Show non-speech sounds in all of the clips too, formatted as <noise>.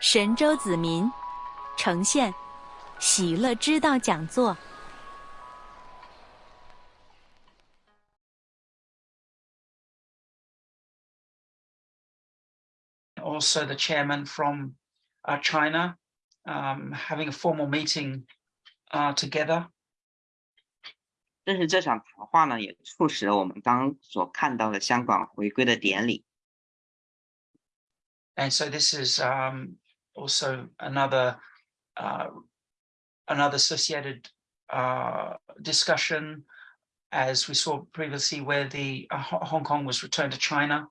神州子民呈现喜乐之道讲座。also the chairman from uh, China, um, having a formal meeting uh, together. 正是这场谈话呢，也促使了我们刚所看到的香港回归的典礼。And so this is um, also another uh, another associated uh, discussion, as we saw previously, where the uh, Ho- Hong Kong was returned to China.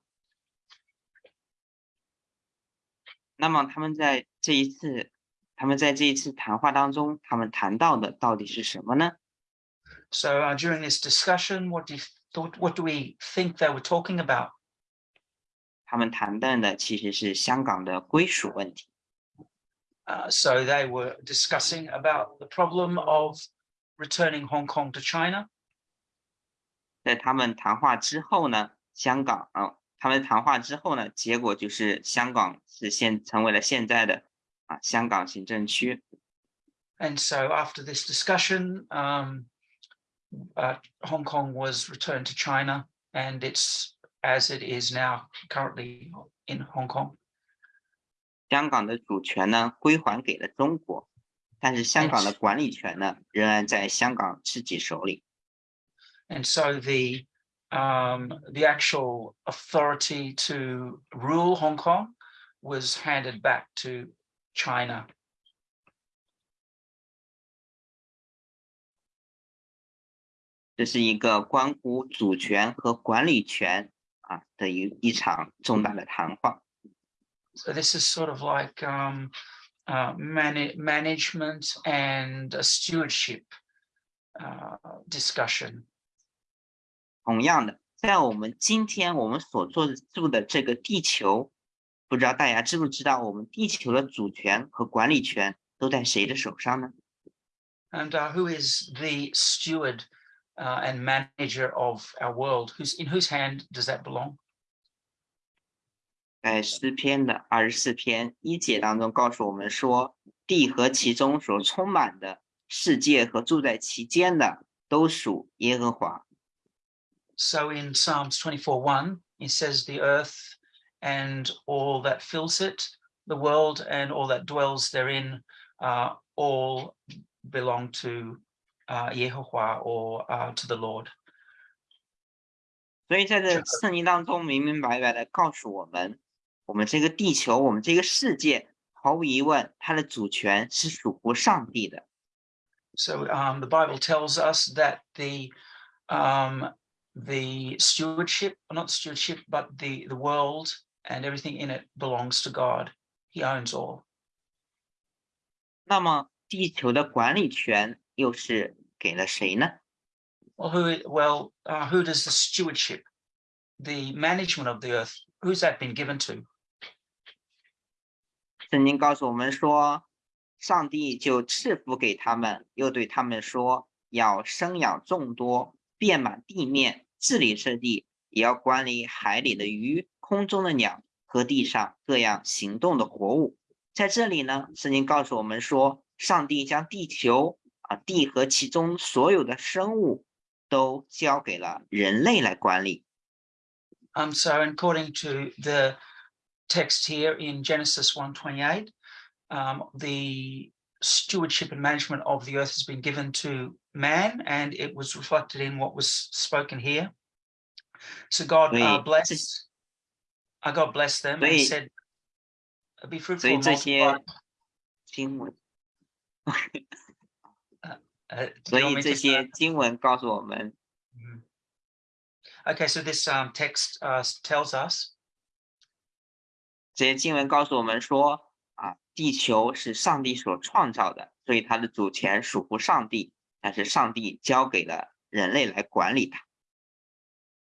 那么他们在这一次，他们在这一次谈话当中，他们谈到的到底是什么呢？ So uh, during this discussion, what do you thought? What do we think they were talking about? 他们谈论的其实是香港的归属问题。 Uh, so they were discussing about the problem of returning Hong Kong to China. 在他们谈话之后呢，香港啊、他们谈话之后呢，结果就是香港是现成为了现在的啊香港行政区。 And so after this discussion, um, uh, Hong Kong was returned to China and it's as it is now currently in Hong Kong. 香港的主权呢归还给了中国，但是香港的管理权呢仍然在香港自己手里。 And so the um, the actual authority to rule Hong Kong was handed back to China. <noise> So this is sort of like um, uh, mana- management and a stewardship uh, discussion. 同样的，在我们今天我们所做住的这个地球，不知道大家知不知道，我们地球的主权和管理权都在谁的手上呢？ And uh, who is the steward uh, and manager of our world? Who's in whose hand does that belong? 在诗篇的二十四篇一节当中告诉我们说，地和其中所充满的世界和住在其间的，都属耶和华。 So in Psalms 24:1, it says, "The earth and all that fills it, the world and all that dwells therein, uh, all belong to uh, Yehovah or uh, to the Lord." 所以在这圣经当中明明白白的告诉我们， 我们这个地球，我们这个世界，毫无疑问，它的主权是属乎上帝的。 So um, the Bible tells us that the um, the stewardship, not stewardship, but the the world and everything in it belongs to God. He owns all. 那么，地球的管理权又是给了谁呢？ Well, who? Well, uh, who does the stewardship, the management of the earth? Who's that been given to? 圣经告诉我们说，上帝就赐福给他们，又对他们说，要生养众多，遍满地面，治理这地，也要管理海里的鱼、空中的鸟和地上各样行动的活物。在这里呢，圣经告诉我们说，上帝将地球啊地和其中所有的生物都交给了人类来管理。Um, so according to the text here in Genesis 1:28, um, the stewardship and management of the earth has been given to man, and it was reflected in what was spoken here. So God uh, Wait, blessed, uh, God blessed them and Wait. said, "Be 所 fruitful 以 and 这些 multiply." 经文， <laughs> Uh, do 所 you want 以 me 这 to- 些经文告诉我们， Mhm. Okay, so this um, text uh, tells us 这些经文告诉我们说，啊，地球是上帝所创造的，所以它的主权属乎上帝，但是上帝交给了人类来管理它。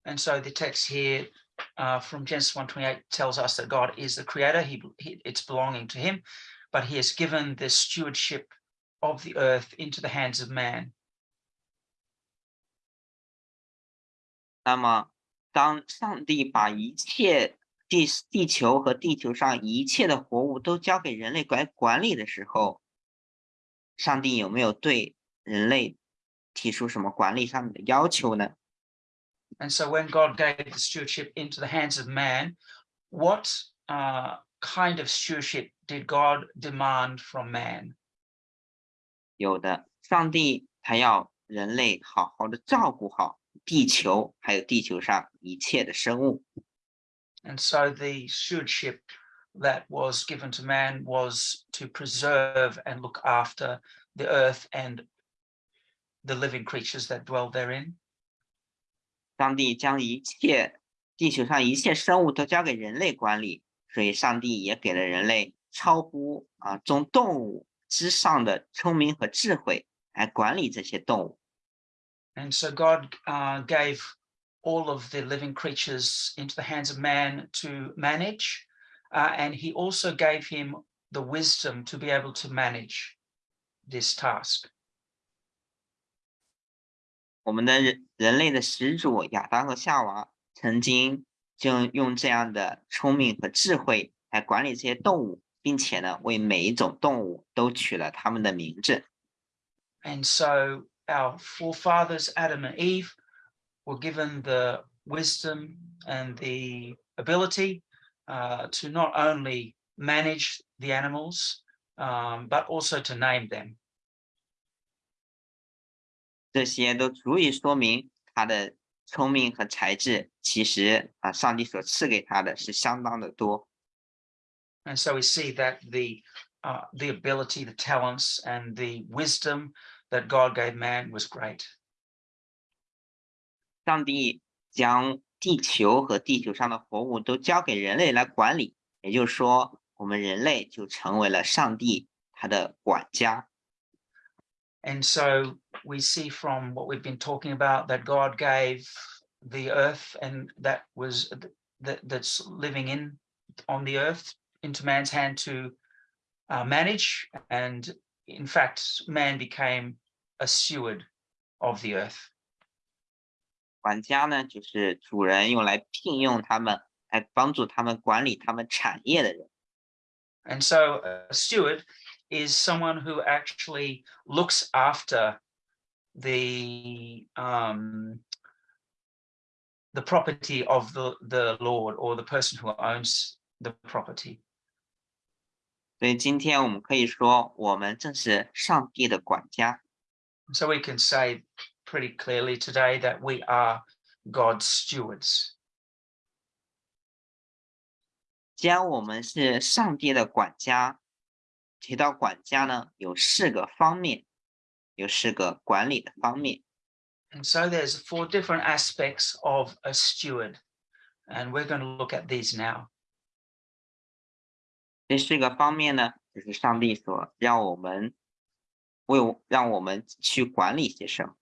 And so the text here uh, from Genesis 1:28 tells us that God is the creator. He, he it's belonging to him, but he has given the stewardship of the earth into the hands of man. 那么，当上帝把一切 地地球和地球上一切的活物都交给人类管管理的时候，上帝有没有对人类提出什么管理上面的要求呢？And so when God gave the stewardship into the hands of man, what uh, kind of stewardship did God demand from man? 有的，上帝他要人类好好的照顾好地球，还有地球上一切的生物。And so the stewardship that was given to man was to preserve and look after the earth and the living creatures that dwell therein. 上帝将一切地球上一切生物都交给人类管理，所以上帝也给了人类超乎啊众动物之上的聪明和智慧来管理这些动物。 And so God uh, gave all of the living creatures into the hands of man to manage. uh, and he also gave him the wisdom to be able to manage this task. 我们的人人类的始祖亚当和夏娃曾经就用这样的聪明和智慧来管理这些动物，并且呢，为每一种动物都取了它们的名字。 And so our forefathers, Adam and Eve, were given the wisdom and the ability uh, to not only manage the animals, um, but also to name them. 这些都足以说明他的聪明和才智，其实啊，上帝所赐给他的是相当的多。 And so we see that the uh, the ability, the talents, and the wisdom that God gave man was great. 上帝将地球和地球上的活物都交给人类来管理，也就是说，我们人类就成为了上帝他的管家。 And so we see from what we've been talking about that God gave the earth and that was th- that that's living in on the earth into man's hand to uh, manage. And in fact, man became a steward of the earth. 管家呢，就是主人用来聘用他们，来帮助他们管理他们产业的人。 And so a steward is someone who actually looks after the um, the property of the, the Lord or the person who owns the property. 所以今天我们可以说，我们正是上帝的管家。 So we can say pretty clearly today that we are God's stewards. 既然我们是上帝的管家，提到管家呢，有四个方面，有四个管理的方面。 And so there's four different aspects of a steward. And we're going to look at these now. 这四个方面呢，就是上帝所让我们为我让我们去管理些什么。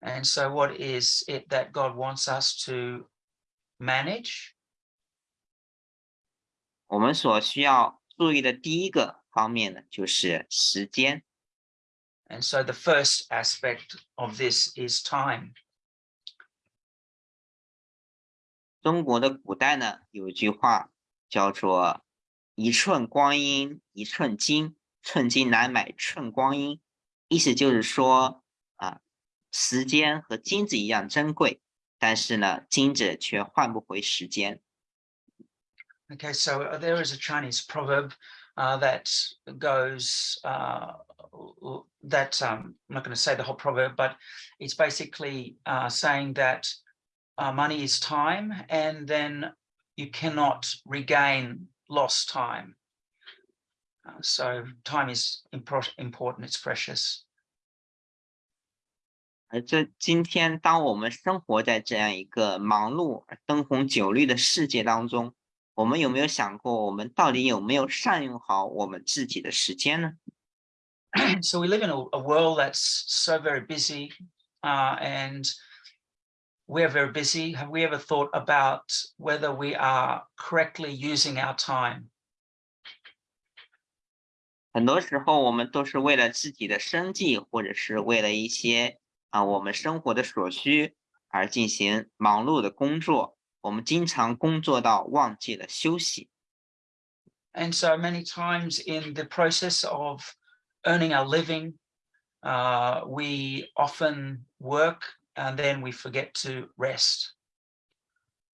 And so what is it that God wants us to manage? 我们所需要注意的第一个方面呢，就是时间。 And so the first aspect of this is time. 中国的古代呢，有一句话叫做“一寸光阴一寸金，寸金难买寸光阴”，意思就是说啊， 时间和金子一样珍贵，但是呢，金子却换不回时间。 Okay, so uh, there is a Chinese proverb uh, that goes uh, l- that um, I'm not going to say the whole proverb, but it's basically uh, saying that uh, money is time, and then you cannot regain lost time. Uh, so time is impor- important; it's precious. 而这今天，当我们生活在这样一个忙碌而灯红酒绿的世界当中，我们有没有想过，我们到底有没有善用好我们自己的时间呢？ so <clears throat> we live in a, a world that's so very busy uh, and we're very busy. Have we ever thought about whether we are correctly using our time? 很多时候，我们都是为了自己的生计，或者是为了一些 啊我们生活的所需而进行忙碌的工作。我们经常工作到忘记了休息。And so many times in the process of earning our living, uh, we often work and then we forget to rest.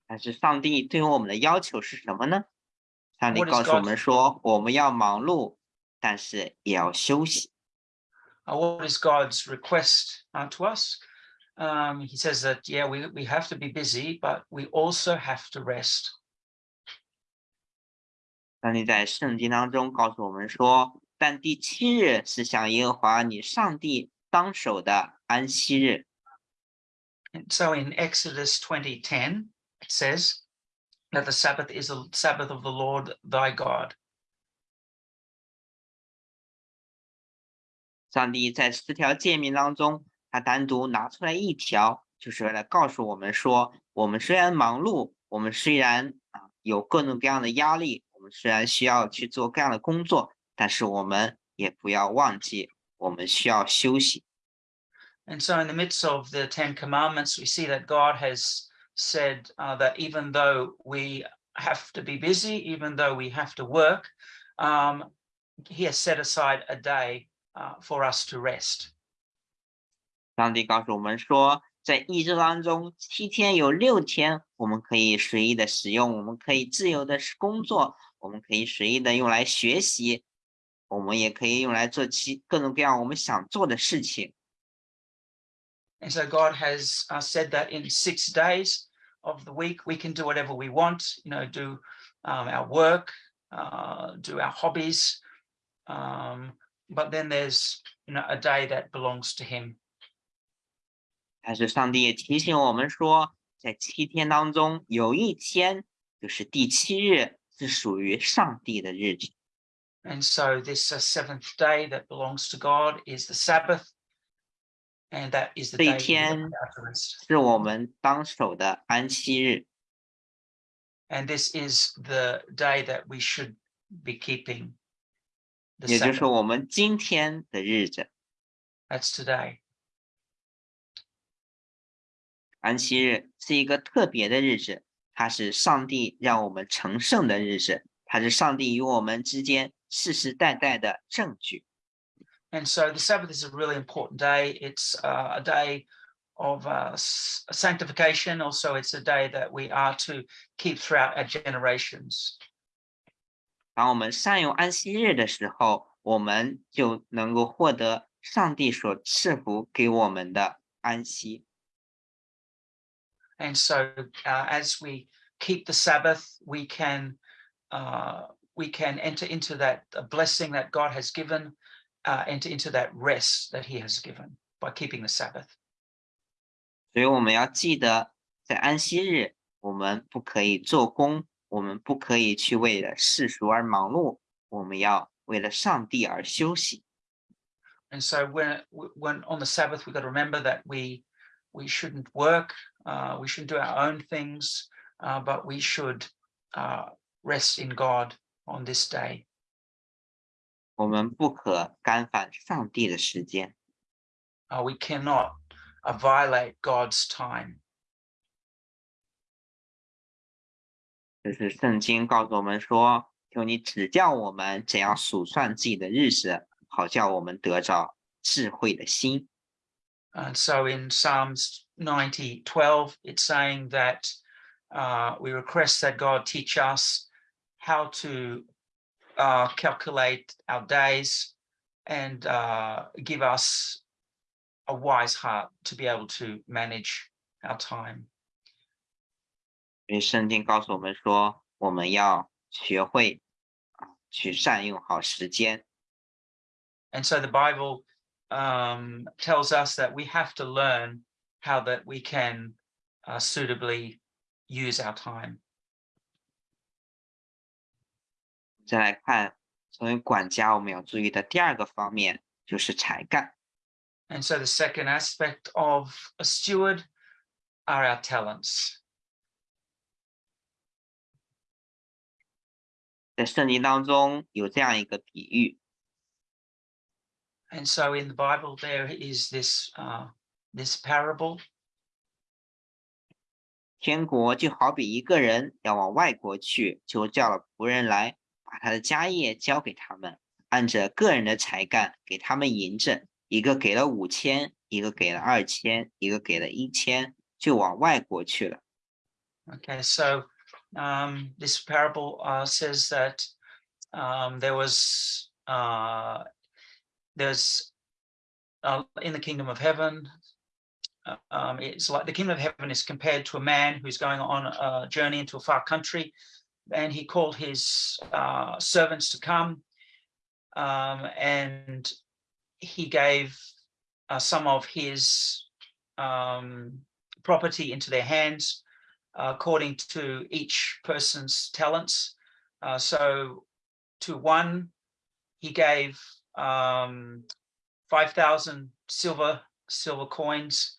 但是上帝对我们的要求是什么呢？上帝告诉我们说，我们要忙碌，但是也要休息。Uh, what is God's request uh, to us? Um, he says that, yeah, we, we have to be busy, but we also have to rest. 上帝在圣经当中告诉我们说，但第七日是向耶和华你上帝当守的安息日。 And so in Exodus 20:10, it says that the Sabbath is the Sabbath of the Lord thy God. 上帝在十条诫命当中，他单独拿出来一条，就是为了告诉我们说，我们虽然忙碌，我们虽然啊有各种各样的压力，我们虽然需要去做各样的工作，但是我们也不要忘记，我们需要休息。 And so in the midst of the 10 commandments, we see that God has said uh, that even though we have to be busy, even though we have to work, um, he has set aside a day uh, for us to rest. 上帝告诉我们说，在一周当中，七天有六天我们可以随意的使用，我们可以自由的工作，我们可以随意的用来学习，我们也可以用来做其各种各样我们想做的事情。 And so God has uh, said that in six days of the week, we can do whatever we want, you know, do um, our work, uh, do our hobbies. Um, but then there's, you know, a day that belongs to him. 但是上帝也提醒我们说，在七天当中有一天，就是第七日，是属于上帝的日子。 And so this uh, seventh day that belongs to God is the Sabbath. And that is the 这一 day we 天 are to rest. 是我们当守的安息日， And this is the day that we should be keeping. The 也就是 Sabbath. 我们今天的日子。 That's today. 安息日是一个特别的日子，它是上帝让我们成圣的日子，它是上帝与我们之间世世代代的证据。 And so the Sabbath is a really important day. It's uh, a day of uh, s- sanctification. Also, it's a day that we are to keep throughout our generations. 当我们善用安息日的时候，我们就能够获得上帝所赐福给我们的安息。 And so, uh, as we keep the Sabbath, we can uh, we can enter into that uh, blessing that God has given, uh, enter into that rest that He has given by keeping the Sabbath. 所以我们要记得，在安息日，我们不可以做工， 我们不可以去为了世俗而忙碌，我们要为了上帝而休息。 And so when when on the Sabbath, we've got to remember that we we shouldn't work, uh, we shouldn't do our own things, uh, but we should uh, rest in God on this day. 我们不可干犯上帝的时间。 Uh, we cannot uh, violate God's time. 就是圣经告诉我们说，求你指教我们怎样数算自己的日子，好叫我们得着智慧的心。 And so in Psalms 90, 12, it's saying that uh, we request that God teach us how to uh, calculate our days and uh, give us a wise heart to be able to manage our time. 因为圣经告诉我们说，我们要学会啊，去善用好时间。 And so the Bible um, tells us that we have to learn how that we can uh, suitably use our time. 再来看，作为管家，我们要注意的第二个方面就是才干。 And so the second aspect of a steward are our talents. 在圣经当中有这样一个比喻，And so in the Bible, there is this uh, this parable. 天国就好比一个人要往外国去，就叫了仆人来，把他的家业交给他们，按着个人的才干给他们银子，一个给了五千，一个给了二千，一个给了一千，就往外国去了。Okay, so um, this parable uh, says that um, there was uh, there's uh, in the kingdom of heaven. Um, it's like the kingdom of heaven is compared to a man who's going on a journey into a far country, and he called his uh, servants to come, um, and he gave uh, some of his um, property into their hands according to each person's talents. Uh, so to one, he gave um, 5,000 silver silver coins.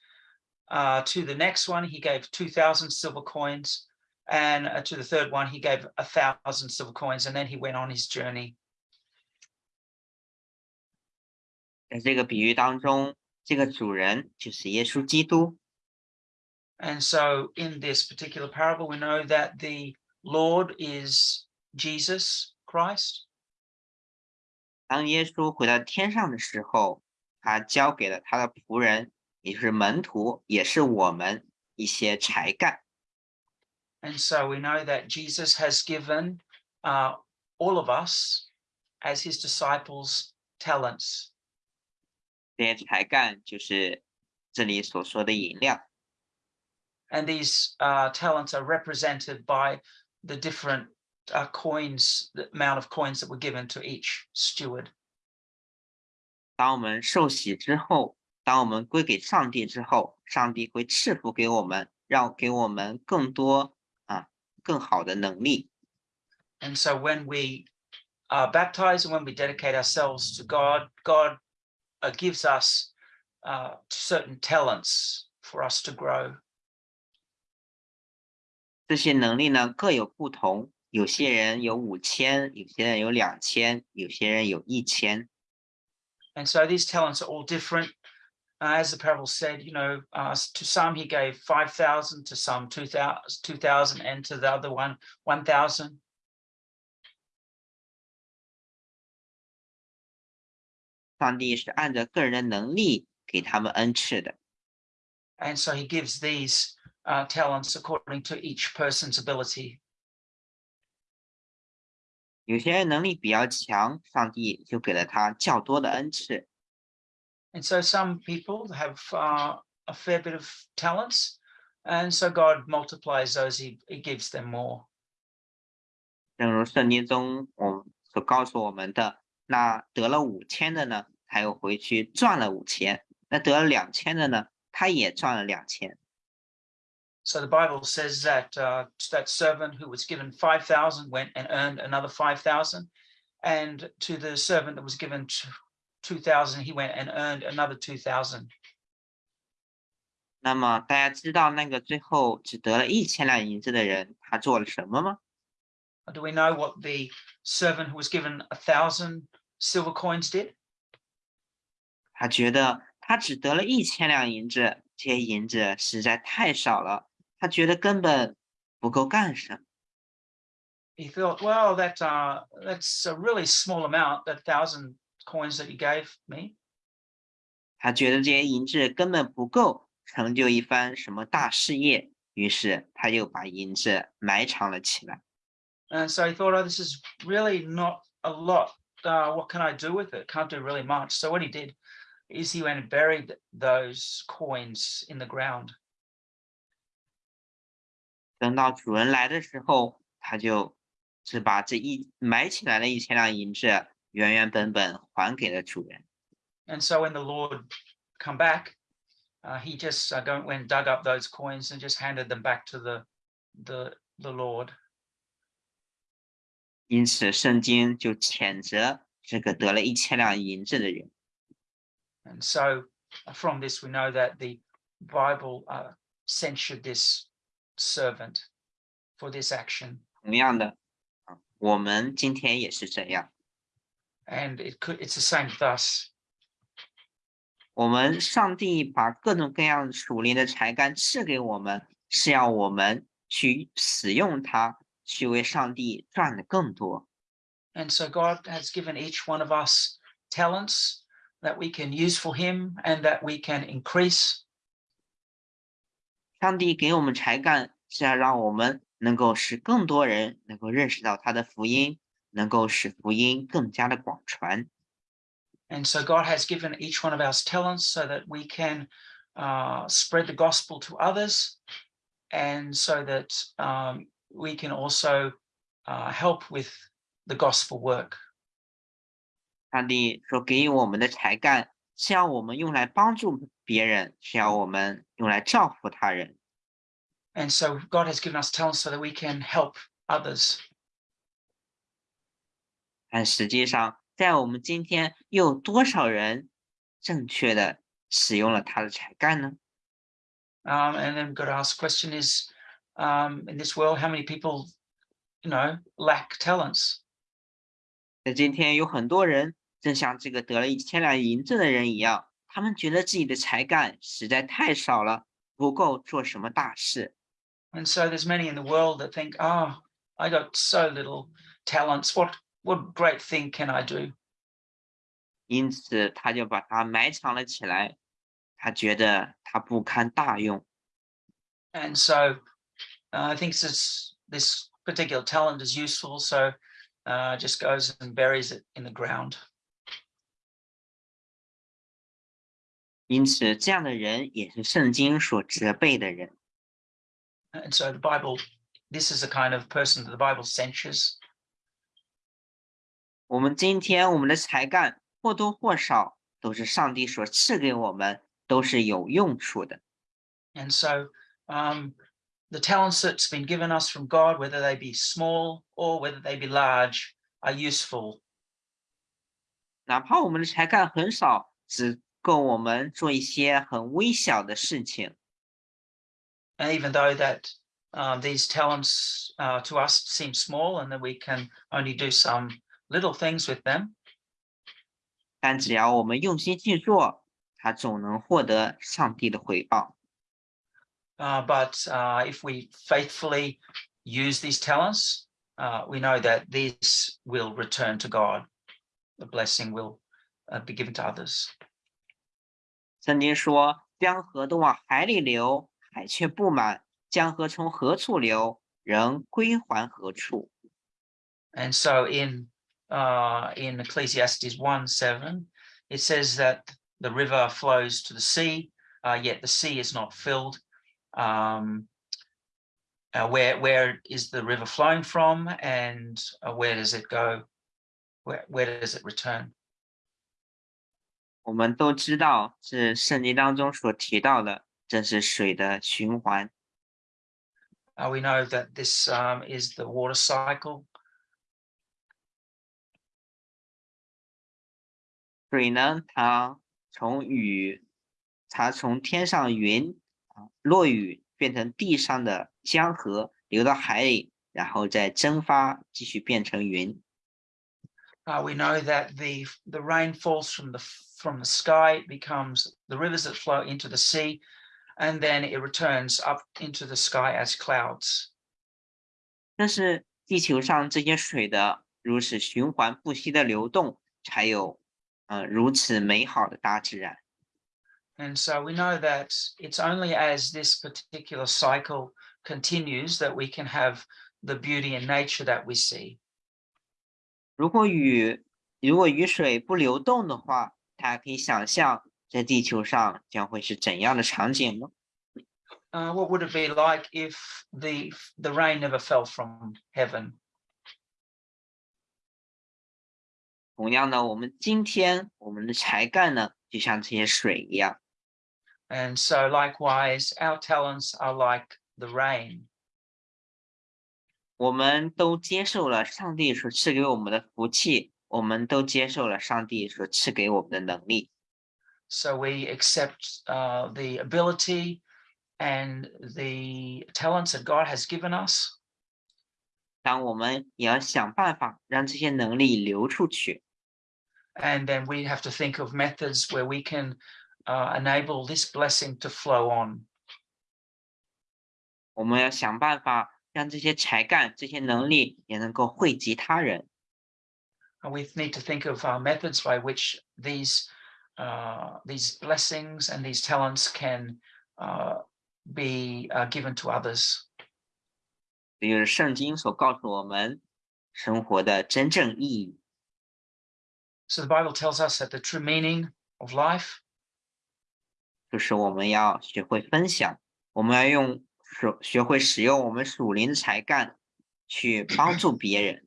Uh, to the next one, he gave 2,000 silver coins. And uh, to the third one, he gave a thousand silver coins. And then he went on his journey. 在这个比喻当中，这个主人就是耶稣基督。 And so in this particular parable, we know that the Lord is Jesus Christ. 当耶稣回到天上的时候，他交给了他的仆人，也就是门徒，也是我们一些才干。 And so we know that Jesus has given uh, all of us as his disciples talents. 这些才干就是这里所说的银两。 And these uh, talents are represented by the different uh, coins, the amount of coins that were given to each steward. 当我们受洗之后，当我们归给上帝之后，上帝会赐福给我们，让给我们更多啊更好的能力。 And so when we are baptized and when we dedicate ourselves to God, God uh, gives us uh, certain talents for us to grow. 这些能力呢各有不同，有些人有五千，有些人有两千，有些人有一千。 And so these talents are all different. Uh, as the parable said, you know, uh, s- to some he gave 5,000, to some 2,000, 2,000, and to the other one, 1,000. 上帝是按照个人的能力给他们恩赐的。 And so he gives these uh, talents according to each person's ability. 有些人能力比较强，上帝就给了他较多的恩赐； And so some people have uh, a fair bit of talents. And so God multiplies those, he, he gives them more. 正如圣经中我所告诉我们的，那得了五千的呢，他又回去赚了五千；那得了两千的呢，他也赚了两千。 So the Bible says that uh, that servant who was given 5,000 went and earned another 5,000. And to the servant that was given t- 2,000, he went and earned another 2,000. 那么大家知道那个最后只得了一千两银子的人，他做了什么吗？ Do we know what the servant who was given a thousand silver coins did? 他觉得他只得了一千两银子，这些银子实在太少了， 他觉得根本不够干什么。 He thought, well, that uh, that's a really small amount, that thousand coins that you gave me. 他觉得这些银子根本不够成就一番什么大事业，于是他就把银子埋藏了起来。 And so he thought, oh, this is really not a lot. Uh, what can I do with it? Can't do really much. So what he did is he went and buried those coins in the ground. 等到主人来的时候，他就只把这一埋起来的一千两银子原原本本还给了主人。And so when the Lord come back, uh, he just uh, go, went and dug up those coins and just handed them back to the the the Lord. 因此，圣经就谴责这个得了一千两银子的人。And so uh, from this, we know that the Bible uh, censured this servant for this action. 同样的，啊，我们今天也是这样。 And it could it's the same with us. 我们上帝把各种各样属灵的才干赐给我们， 是要我们去使用它，去为上帝赚的更多。 And so God has given each one of us talents that we can use for Him and that we can increase. 上帝给我们才干，是要让我们能够使更多人能够认识到他的福音，能够使福音更加的广传。 And so God has given each one of us talents so that we can uh, spread the gospel to others and so that um, we can also uh, help with the gospel work. 上帝所给予我们的才干， 是要我们用来帮助别人，是要我们用来造福他人。 And so God has given us talents so that we can help others. 但实际上，在我们今天，又有多少人正确的使用了他的才干呢？ Um, and then we've got to ask the question is, um, in this world, how many people, you know, lack talents? 在今天，有很多人 正像这个得了一千两银子的人一样，他们觉得自己的才干实在太少了，不够做什么大事。 And so there's many in the world that think, oh, I got so little talents. What what great thing can I do? 因此，他就把它埋藏了起来。他觉得他不堪大用， And so uh, I think this this particular talent is useful. So uh, just goes and buries it in the ground. 因此，这样的人也是圣经所责备的人。And so the Bible, this is the kind of person that the Bible censures. 我们今天我们的才干或多或少都是上帝所赐给我们，都是有用处的。And so um, the talents that's been given us from God, whether they be small or whether they be large, are useful. 哪怕我们的才干很少，只够我们做一些很微小的事情。 And even though that uh, these talents uh, to us seem small and that we can only do some little things with them, 但只要我们用心去做，他总能获得上帝的回报。 uh, but uh, if we faithfully use these talents, uh, we know that these will return to God. The blessing will uh, be given to others. 圣经说：“江河都往海里流，海却不满；江河从何处流，仍归还何处。 And so in uh, in Ecclesiastes 1 7, it says that the river flows to the sea, uh, yet the sea is not filled. Um, uh, where where is the river flowing from, and uh, where does it go? Where where does it return? ” 我们都知道，是圣经当中所提到的，这是水的循环。Uh, we know that this um, is the water cycle. 水呢，它从雨，它从天上云啊落雨变成地上的江河，流到海里，然后再蒸发，继续变成云。Uh, we know that the the rain falls from the from the sky, it becomes the rivers that flow into the sea, and then it returns up into the sky as clouds. 但是地球上这些水的如此循环不息的流动，才有呃如此美好的大自然。 And so we know that it's only as this particular cycle continues that we can have the beauty and nature that we see. 如果雨如果雨水不流动的话， 大家可以想象在地球上将会是怎样的场景吗？Uh, what would it be like if the the rain never fell from heaven? 同样呢，我们今天我们的才干呢，就像这些水一样，And so likewise, our talents are like the rain. 我们都接受了上帝所赐给我们的福气，我们都接受了上帝所赐给我们的能力。 So we accept uh, the ability and the talents that God has given us. 当我们也要想办法让这些能力流出去。 And then we have to think of methods where we can uh, enable this blessing to flow on. 我们要想办法让这些才干、这些能力也能够惠及他人。 And we need to think of uh, methods by which these uh, these blessings and these talents can uh, be uh, given to others. 这就是圣经所告诉我们生活的真正意义。 So the Bible tells us that the true meaning of life 就是我们要学会分享，我们要用手学会使用我们属灵的才干去帮助别人， is to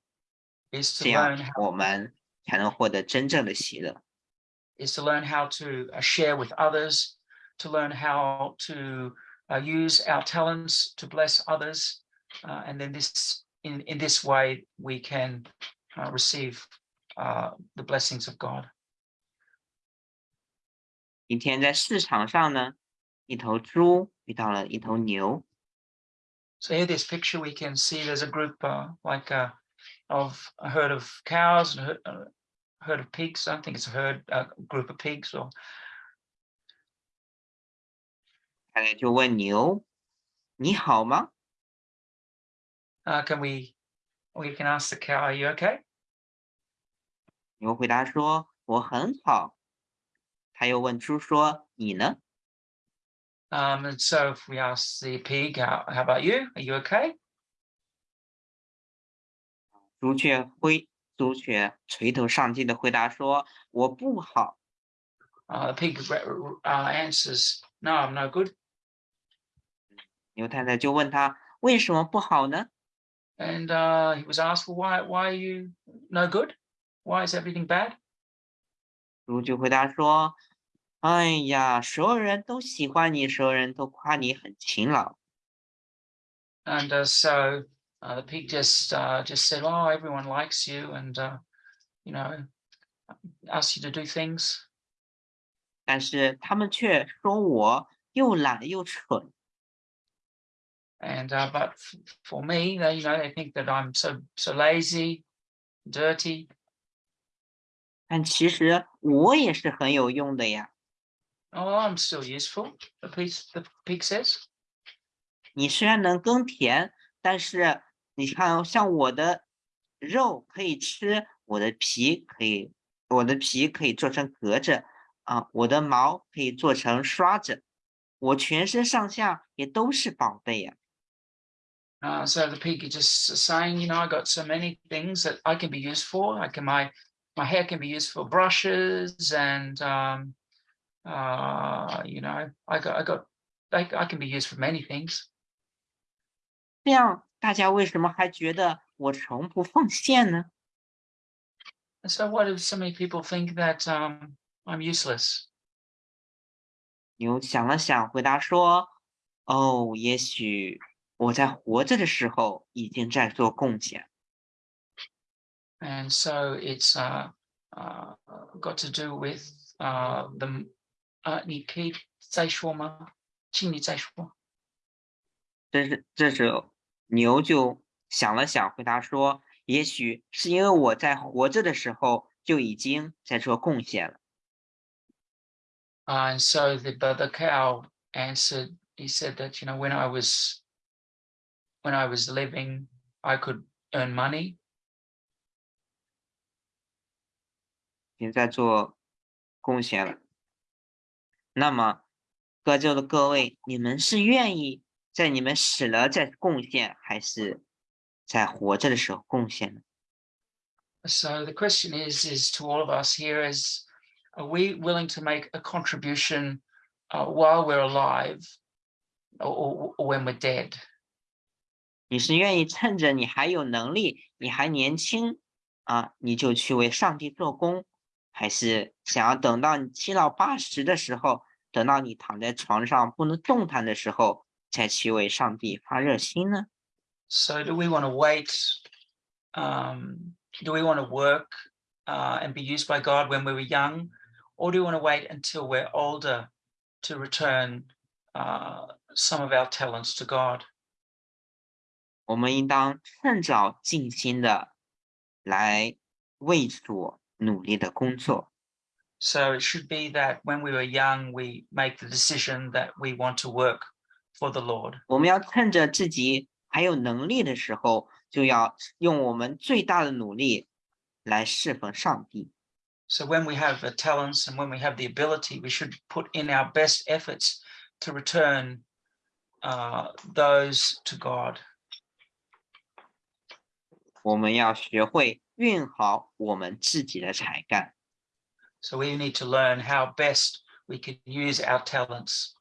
这样 learn how, 我们才能获得真正的喜乐。 is to learn how to uh, share with others, to learn how to uh, use our talents to bless others, uh, and then this in in this way we can uh, receive uh, the blessings of God. 一天在市场上呢，一头猪遇到了一头牛， So here, this picture, we can see there's a group uh, like uh, of a herd of cows and a herd, uh, herd of pigs. I don't think it's a herd, a group of pigs. Or 太太就问牛：“你好吗 uh, can we we can ask the cow, "Are you okay?" 牛回答说：“我很好。”他又问猪说：“你呢 Um, and so if we ask the pig, how, how about you? Are you okay?？” 猪却挥，猪却垂头丧气的回答说：“我不好。Uh, the pig uh, answers, "No, I'm no good." ”牛太太就问他：“为什么不好呢 And uh, he was asked, "Well, why why are you no good? Why is everything bad?" 猪就回答说：“哎呀，所有人都喜欢你，所有人都夸你很勤劳。And uh, so uh, the pig just uh, just said, "Oh, everyone likes you, and uh, you know, asks you to do things." 但是他们却说我又懒又蠢。 And uh, but f- for me, they you know they think that I'm so so lazy, dirty. 但其实我也是很有用的呀。 Oh, I'm still useful. The pig the pig says. 你虽然能耕田，但是 你看，像我的肉可以吃，我的皮可以，我的皮可以做成格子啊，我的毛可以做成刷子，我全身上下也都是宝贝呀。 Uh, so the pig is just saying, you know, I got so many things that I can be used for. I can my my hair can be used for brushes and um, uh, you know, I got I got I, I can be used for many things. 这样 大家为什么还觉得我从不奉献呢？So why do so many people think that um, I'm useless? 牛想了想，回答说：“哦，也许我在活着的时候已经在做贡献。And so it's uh, uh, got to do with uh, the 呃，你可以再说吗？请你再说。”这是这时候牛就想了想，回答说：“也许是因为我在活着的时候就已经在做贡献了。And so the but the cow answered. He said that you know when I was when I was living, I could earn money, 已经在做贡献了。那么，各就的各位，你们是愿意在你们死了再贡献，还是在活着的时候贡献呢？ So the question is, is to all of us here is, are we willing to make a contribution uh, while we're alive or, or, or when we're dead? 你是愿意趁着你还有能力，你还年轻啊，你就去为上帝做工，还是想要等到你七老八十的时候，等到你躺在床上不能动弹的时候， 再去为上帝发热心呢？ So do we want to wait? Um, do we want to work uh, and be used by God when we were young, or do we want to wait until we're older to return uh, some of our talents to God? 我们应当趁早尽心的来为主努力的工作。 So it should be that when we were young, we make the decision that we want to work for the Lord. 我们要趁着自己还有能力的时候，就要用我们最大的努力来侍奉上帝。 So when we have the talents and when we have the ability, we should put in our best efforts to return uh, those to God. 我们要学会运好我们自己的才干。 So we need to learn how best we can use our talents.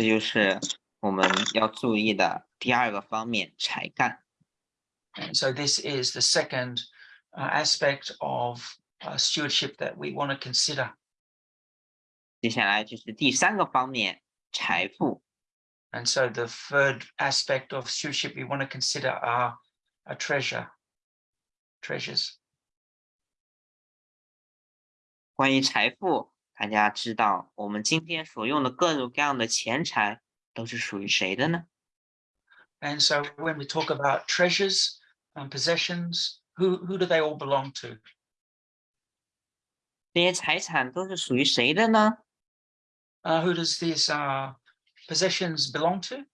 这就是我们要注意的第二个方面，才干。 And so this is the second uh, aspect of uh, stewardship that we want to consider. 接下来就是第三个方面，财富。 And so the third aspect of stewardship we want to consider are a treasure, treasures. 关于财富， 大家知道我们今天所用的各种各样的钱财都是属于谁的呢？And so when we talk about treasures and possessions, who, who do they all belong to? 这些财产都是属于谁的呢？Uh, who does these uh, possessions belong to?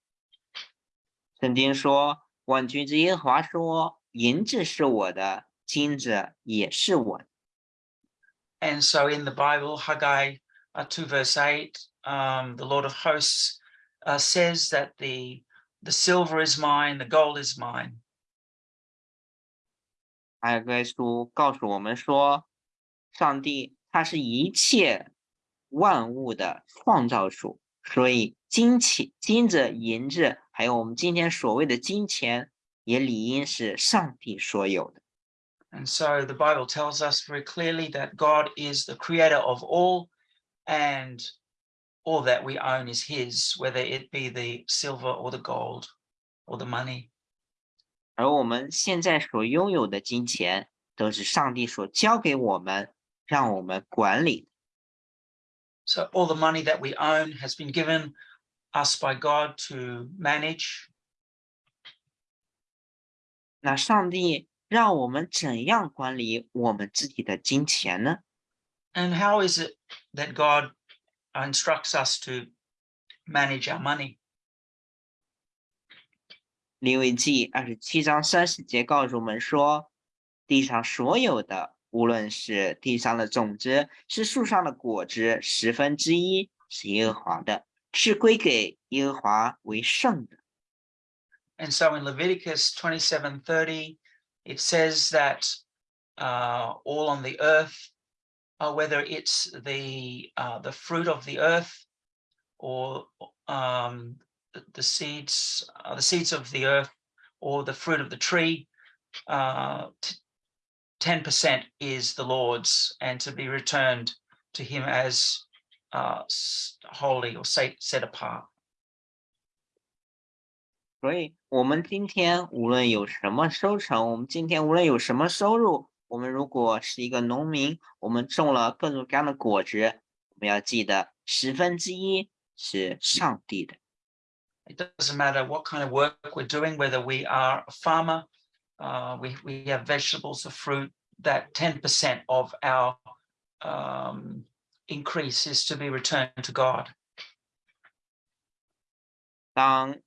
圣经说：“万军之耶和华说，银子是我的，金子也是我的。And so in the Bible, Haggai uh, 2 verse 8, um, the Lord of hosts uh, says that the, the silver is mine, the gold is mine. 阿该书告诉我们说，上帝他是一切万物的创造主，所以金钱、金子、银子，还有我们今天所谓的金钱，也理应是上帝所有的。 And so the Bible tells us very clearly that God is the creator of all and all that we own is his, whether it be the silver or the gold or the money. 而我们现在所拥有的金钱，都是上帝所交给我们，让我们管理。 So all the money that we own has been given us by God to manage. 那上帝 让我们怎样管理我们自己的金钱呢？ And how is it that God instructs us to manage our money? 利未记二十七章三十节告诉我们说，地上所有的，无论是地上的种子，是树上的果子，十分之一是耶和华的，是归给耶和华为圣的。 And so in Leviticus 27:30, it says that uh, all on the earth, uh, whether it's the uh, the fruit of the earth or um, the, seeds, uh, the seeds of the earth, or the fruit of the tree, uh, ten percent is the Lord's, and to be returned to Him as uh, holy or set apart. 所以，我们今天无论有什么收成，我们今天无论有什么收入，我们如果是一个农民，我们种了各种各样的果子，我们要记得十分之一是上帝的。 It doesn't matter what kind of work we're doing, whether we are a farmer, uh, we, we have vegetables or fruit, that 10% of our um, increase is to be returned to God. 当嗯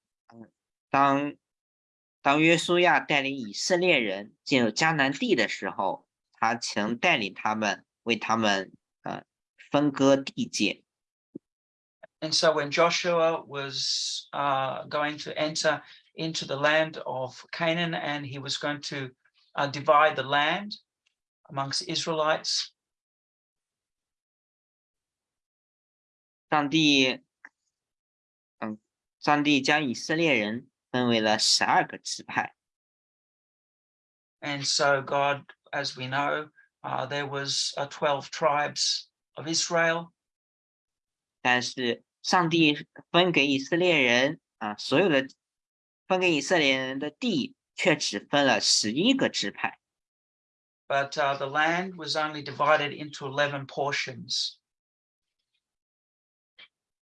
当当约书亚带领以色列人进入迦南地的时候，他曾带领他们为他们呃分割地界。 And so when Joshua was uh, going to enter into the land of Canaan and he was going to uh, divide the land amongst Israelites, 上帝，嗯，上帝将以色列人 分为了十二个支派。 And so God, as we know, uh, there was uh, 12 tribes of Israel. 但是上帝分给以色列人啊，所有的分给以色列人的地，却只分了十一个支派。 but uh, the land was only divided into 11 portions.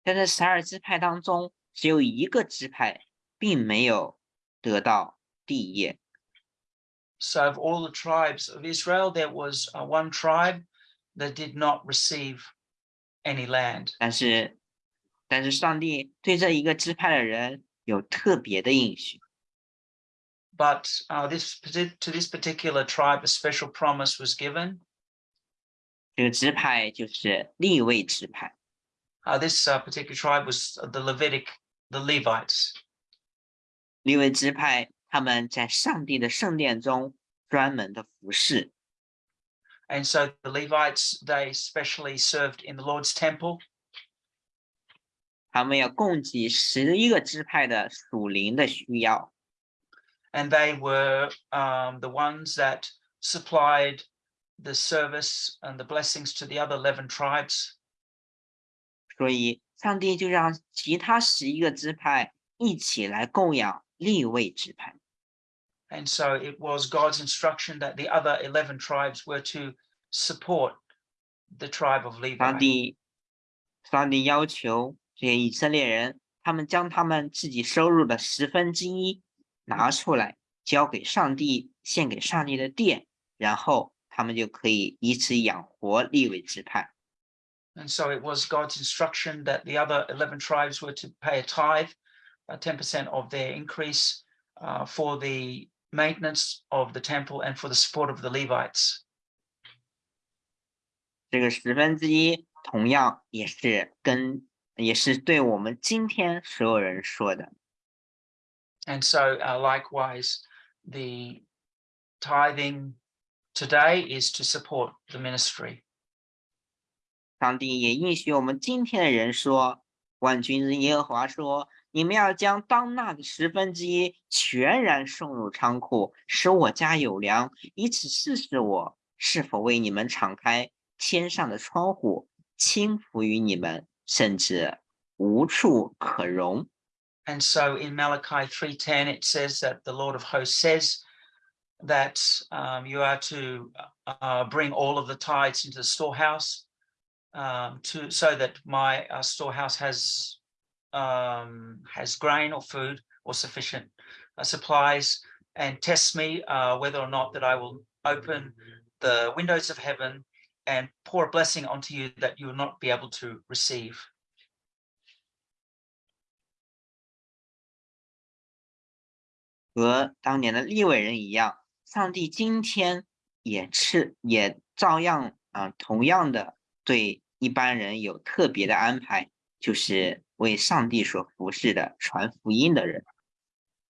在这十二支派当中，只有一个支派 并没有得到地业。 So of all the tribes of Israel, there was uh, one tribe that did not receive any land. 但是， 但是上帝对这一个支派的人有特别的应许。 But uh, this parti- to this particular tribe, a special promise was given. 这个支派就是立位支派。 Uh, this uh, particular tribe was the Levitic, the Levites. 立位支派他们在上帝的圣殿中专门的服侍， And so the Levites, they specially served in the Lord's temple. 他们要供给十一个支派的属灵的需要。 and they were um, the ones that supplied the service and the blessings to the other 11 tribes. 所以，上帝就让其他十一个支派一起来供养 and so it was God's instruction that the other 11 tribes were to support the tribe of Levi. 上帝,上帝要求这些以色列人,他们将他们自己收入的十分之一拿出来，交给上帝，献给上帝的殿，然后他们就可以以此养活利未支派。And so it was God's instruction that the other 11 tribes were to pay a tithe 10% of their increase uh, for the maintenance of the temple and for the support of the Levites. 这个十分之一，同样也是跟也是对我们今天所有人说的。 And so uh, likewise, the tithing today is to support the ministry. 上帝也应许我们今天的人说：“万军之耶和华说， 你们要将当纳的十分之一全然送入仓库，使我家有粮，以此试试我是否为你们敞开天上的窗户，倾福于你们，甚至无处可容。” And so in Malachi 3:10 it says that the Lord of hosts says that um, you are to uh, bring all of the tithes into the storehouse um, to so that my uh, storehouse has um, has grain or food or sufficient uh, supplies and test me uh, whether or not that I will open the windows of heaven and pour a blessing onto you that you will not be able to receive. 和当年的利未人一样，上帝今天也是也照样啊、同样的对一般人有特别的安排，就是为上帝所服侍的传福音的人。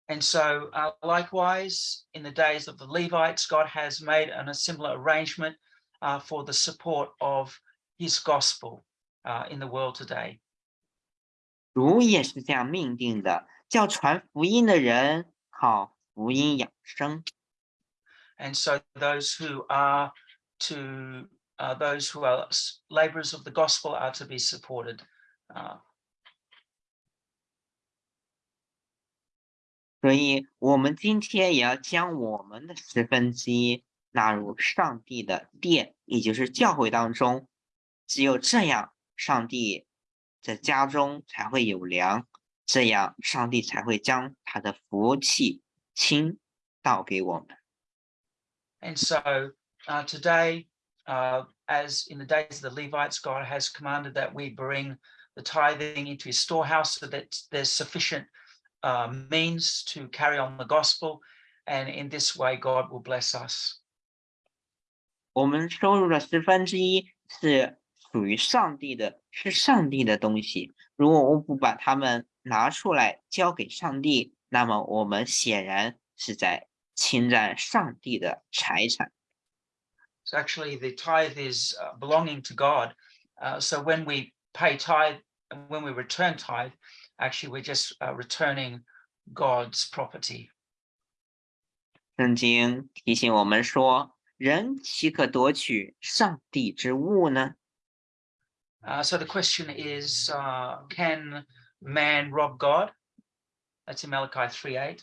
And so, uh, likewise, in the days of the Levites, God has made an, a similar arrangement uh, for the support of his gospel uh, in the world today. 主也是这样命定的，叫传福音的人靠福音养生。 And so, those who are to uh, those who are s- laborers of the gospel are to be supported. 所以，我们今天也要将我们的十分之一纳入上帝的殿，也就是教会当中。只有这样，上帝在家中才会有粮，这样上帝才会将他的福气倾倒给我们。 And so uh, today, uh, as in the days of the Levites, God has commanded that we bring the tithing into his storehouse so that there's sufficient uh, means to carry on the gospel. And in this way, God will bless us. 我们收入的十分之一是属于上帝的，是上帝的东西。如果我们不把它们拿出来交给上帝，那么我们显然是在侵占上帝的财产。 So actually, the tithe is uh, belonging to God. Uh, so when we pay tithe, and when we return tithe, actually, we're just uh, returning God's property. 圣经提醒我们说：“人岂可夺取上帝之物呢？ Uh, so the question is, uh, can man rob God? That's in Malachi 3 8.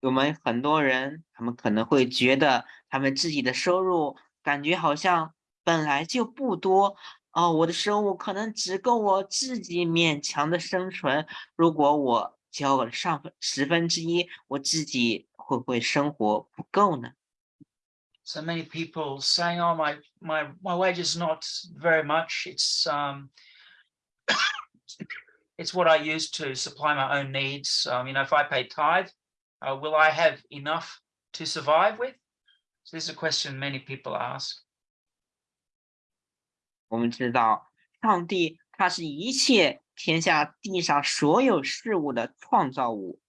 我们很多人，他们可能会觉得他们自己的收入感觉好像本来就不多 哦，我的收入可能只够我自己勉强的生存。如果我交了上分十分之一，我自己会不会生活不够呢？ So many people saying, "Oh, my my my wage is not very much. It's um, <coughs> it's what I use to supply my own needs. Um, you know, if I pay tithe, uh, will I have enough to survive with?" So this is a question many people ask. 我们知道，上帝他是一切天下地上所有事物的创造物、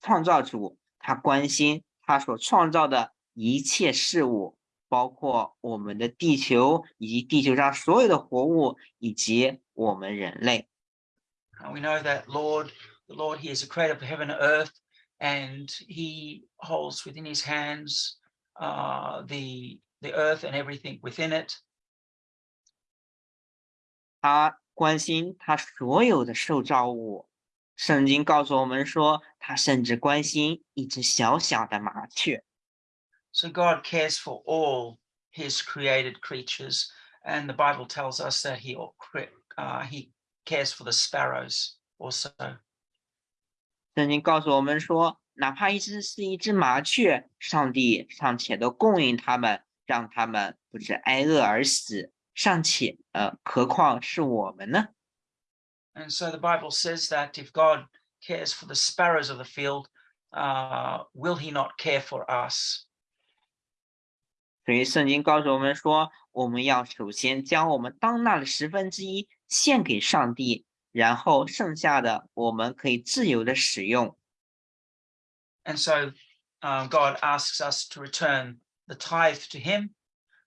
创造主，他关心他所创造的一切事物，包括我们的地球以及地球上所有的活物，以及我们人类。 And we know that Lord, the Lord, He is the creator of heaven and earth, and He holds within His hands uh, the the earth and everything within it. 他关心他所有的受造物。圣经告诉我们说，他甚至关心一只小小的麻雀。So God cares for all His created creatures, and the Bible tells us that He uh, He cares for the sparrows also. 圣经告诉我们说，哪怕一只是一只麻雀，上帝尚且都供应它们，让它们不致挨饿而死，尚且呃，何况是我们呢？ And so the Bible says that if God cares for the sparrows of the field, uh, will He not care for us? 所以圣经告诉我们说，我们要首先将我们当纳的十分之一献给上帝，然后剩下的我们可以自由的使用。 And so um, God asks us to return the tithe to Him,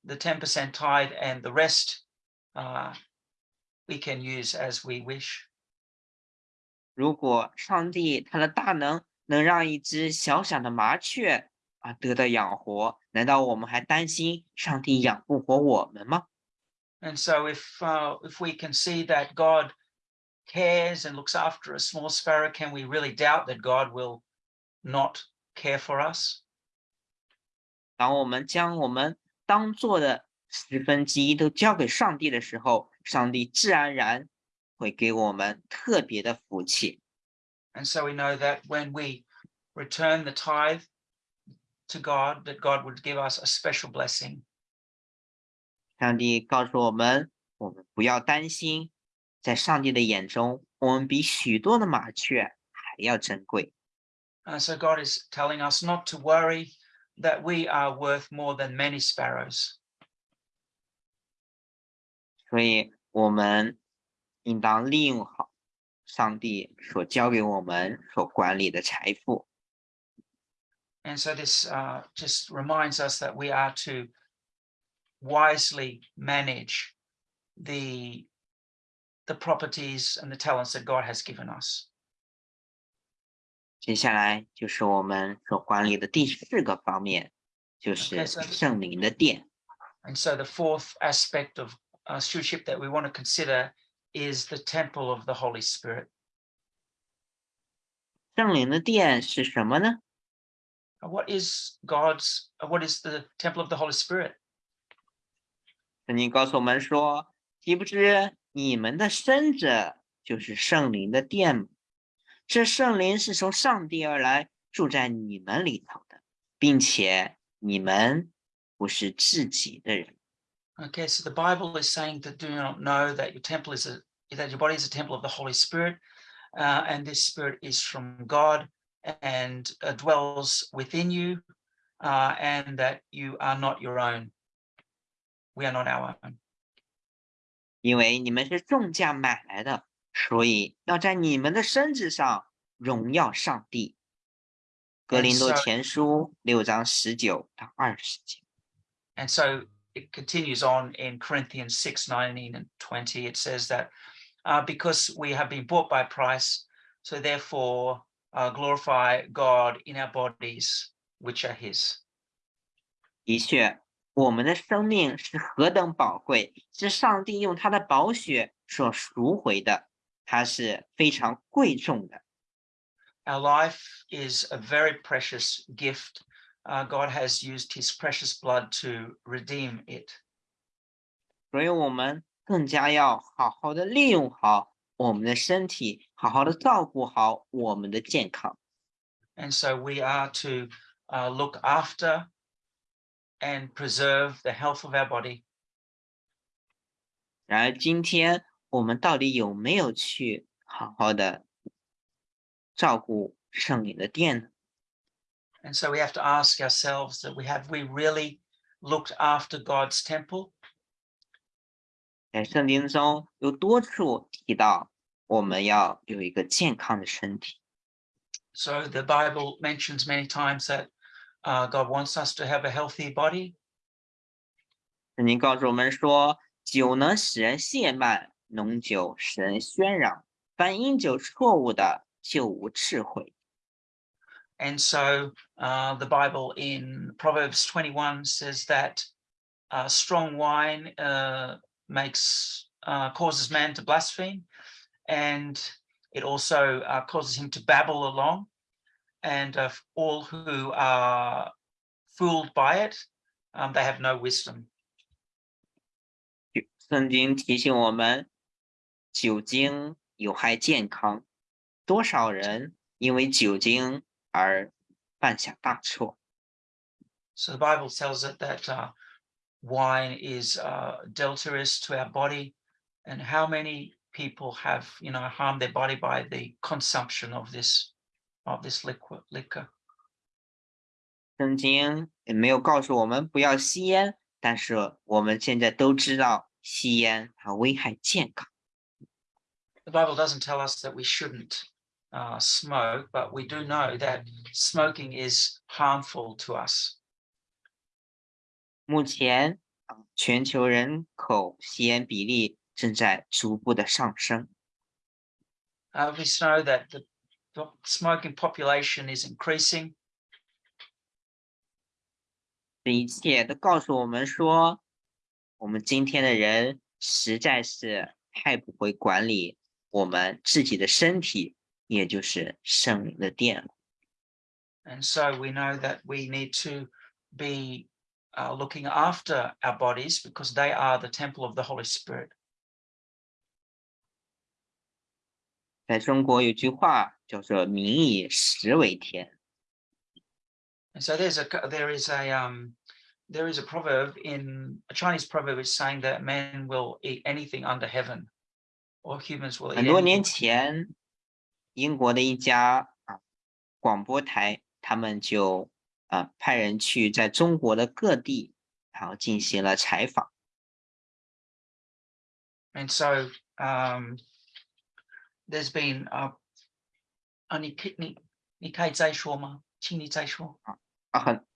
the 10% tithe, and the rest uh, we can use as we wish. 如果上帝他的大能能让一只小小的麻雀啊得到养活，难道我们还担心上帝养不活我们吗？ And so if uh, if we can see that God cares and looks after a small sparrow, can we really doubt that God will not care for us? 当我们将我们 当做的十分之一都交给上帝的时候，上帝自然而然会给我们特别的福气。 And so we know that when we return the tithe to God, that God would give us a special blessing. 上帝告诉我们，我们不要担心，在上帝的眼中，我们比许多的麻雀还要珍贵。 And so God is telling us not to worry, that we are worth more than many sparrows. 所以，我们应当利用好上帝所交给我们所管理的财富。 And so this uh, just reminds us that we are to wisely manage the the properties and the talents that God has given us. 接下来就是我们所管理的第四个方面，就是圣灵的殿。And so the fourth aspect of uh, stewardship that we want to consider is the temple of the Holy Spirit. 圣灵的殿是什么呢？Uh, What is God's? uh, What is the temple of the Holy Spirit? 圣经告诉我们说：“岂不知你们的身子就是圣灵的殿吗？这圣灵是从上帝而来，住在你们里头的，并且你们不是自己的人。 Okay, so the Bible is saying that do not know that your temple is a that your body is a temple of the Holy Spirit, uh, and this Spirit is from God and uh, dwells within you, uh, and that you are not your own. We are not our own. 因为你们是重价买来的， 所以要在你们的身子上荣耀上帝。”格 And 林多 so- 前书六章十九到二十节。 And so it continues on in Corinthians 6 19 and 20. It says that uh, because we have been bought by price, so therefore uh, glorify God in our bodies, which are His. 的确，我们的生命是何等宝贵，是上帝用他的宝血所赎回的， 它是非常贵重的。 Our life is a very precious gift. Uh, God has used His precious blood to redeem it. 所以，我们更加要好好的利用好我们的身体，好好的照顾好我们的健康。 And so we are to uh, look after and preserve the health of our body. 然而今天 我们到底有没有去好好的照顾圣灵的殿呢？ And so we have to ask ourselves that we have we really looked after God's temple? 在圣经中有多处提到，我们要有一个健康的身体。 So the Bible mentions many times that uh, God wants us to have a healthy body. 圣经告诉我们说，酒能使人懈慢， 浓酒使人喧嚷，凡饮酒错误的，就无智慧。 And so uh, the Bible in Proverbs 21 says that uh, strong wine uh, makes uh, causes man to blaspheme, and it also uh, causes him to babble along. And uh, all who are fooled by it, um, they have no wisdom. 圣经提醒我们， 酒精有害健康，多少人因为酒精而犯下大错。 So the Bible tells it that uh, wine is uh, deleterious to our body, and how many people have, you know, harmed their body by the consumption of this of this liquid liquor. 圣经也没有告诉我们不要吸烟，但是我们现在都知道吸烟它危害健康。 The Bible doesn't tell us that we shouldn't uh, smoke, but we do know that smoking is harmful to us. 目前啊，全球人口吸烟比例正在逐步的上升。 Uh, we know that the, the smoking population is increasing. 这一切都告诉我们说，我们今天的人实在是太不会管理 我们自己的身体，也就是圣灵的殿了。 And so we know that we need to be uh, looking after our bodies because they are the temple of the Holy Spirit. 在中国有句话叫做“民以食为天 And so there's a c- there is a um there is a proverb in a Chinese proverb is saying that men will eat anything under heaven, 很多年.前，英国的一家啊广播台，他们就啊派人去在中国的各地，然后进行了采访。And so um there's been uh 啊你可以你你可以再说吗？请你再说。啊，很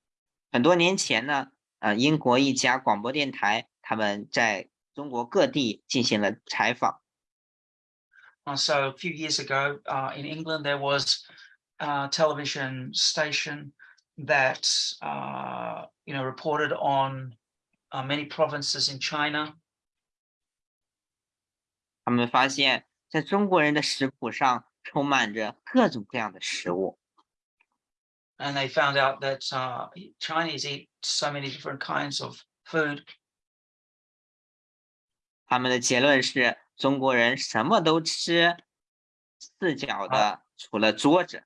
很多年前呢，啊，英国一家广播电台，他们在中国各地进行了采访。Uh, so a few years ago uh, in England, there was a television station that uh, you know reported on uh, many provinces in China, 他们发现，在中国人的食谱上充满着各种各样的食物。 and they found out that uh, Chinese eat so many different kinds of food. 他们的结论是 中国人什么都吃，四脚的除了桌子。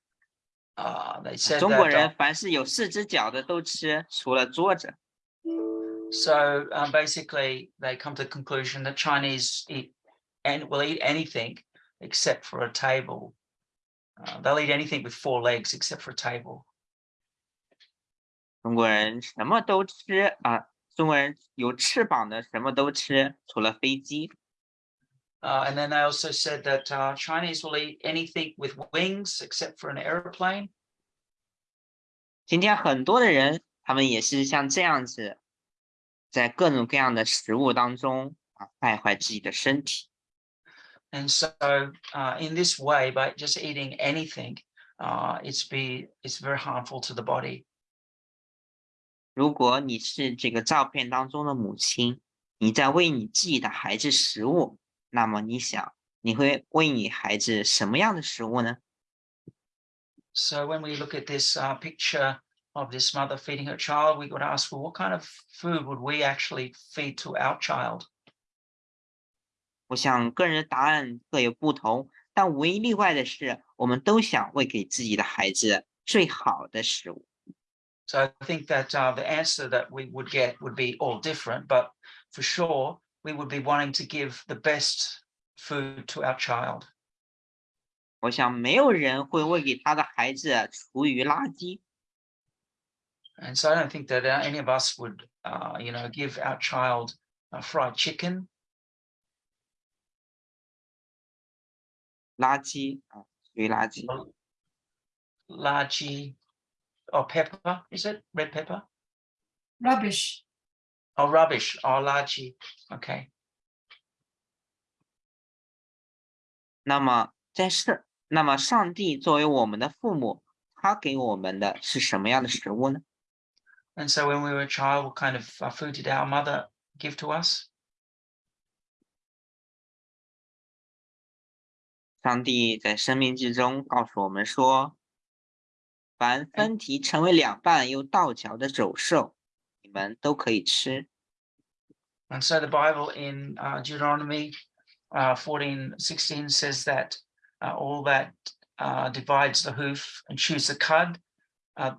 Uh, they said 中国 that, 人 uh, 凡是有四只脚的都吃，除了桌子。 so um, basically they come to the conclusion that Chinese eat and will eat anything except for a table. Uh, they'll eat anything with four legs except for a table. 中国人什么都吃啊，中国人有翅膀的什么都吃，除了飞机。 Uh, and then they also said that uh, Chinese will eat anything with wings except for an aeroplane. 今天很多的人，他们也是像这样子，在各种各样的食物当中啊，败坏自己的身体。 And so uh, in this way, by just eating anything, uh, it's be it's very harmful to the body. 如果你是这个照片当中的母亲，你在喂你自己的孩子食物， 那么你想，你会喂你孩子什么样的食物呢？ So when we look at this uh, picture of this mother feeding her child, we would ask, well, what kind of food would we actually feed to our child? 我想个人的答案各有不同，但唯一例外的是，我们都想喂给自己的孩子最好的食物。 So I think that uh, the answer that we would get would be all different, but for sure, we would be wanting to give the best food to our child. 我想没有人会喂给他的孩子厨余垃圾。 And so I don't think that uh, any of us would, uh, you know, give our child a fried chicken 垃圾啊，厨余垃圾。 largy or pepper, is it red pepper? rubbish. Oh, rubbish or largy. Okay. 那么在上，那么上帝作为我们的父母，他给我们的是什么样的食物呢？ And so when we were a child, what kind of uh, food did our mother give to us? 上帝在生命之中告诉我们说：“凡分蹄成为两半又倒嚼的走兽，你 们都可以吃。 And so the Bible in uh, Deuteronomy uh, 14, 16 says that uh, all that uh, divides the hoof and chews the cud, uh,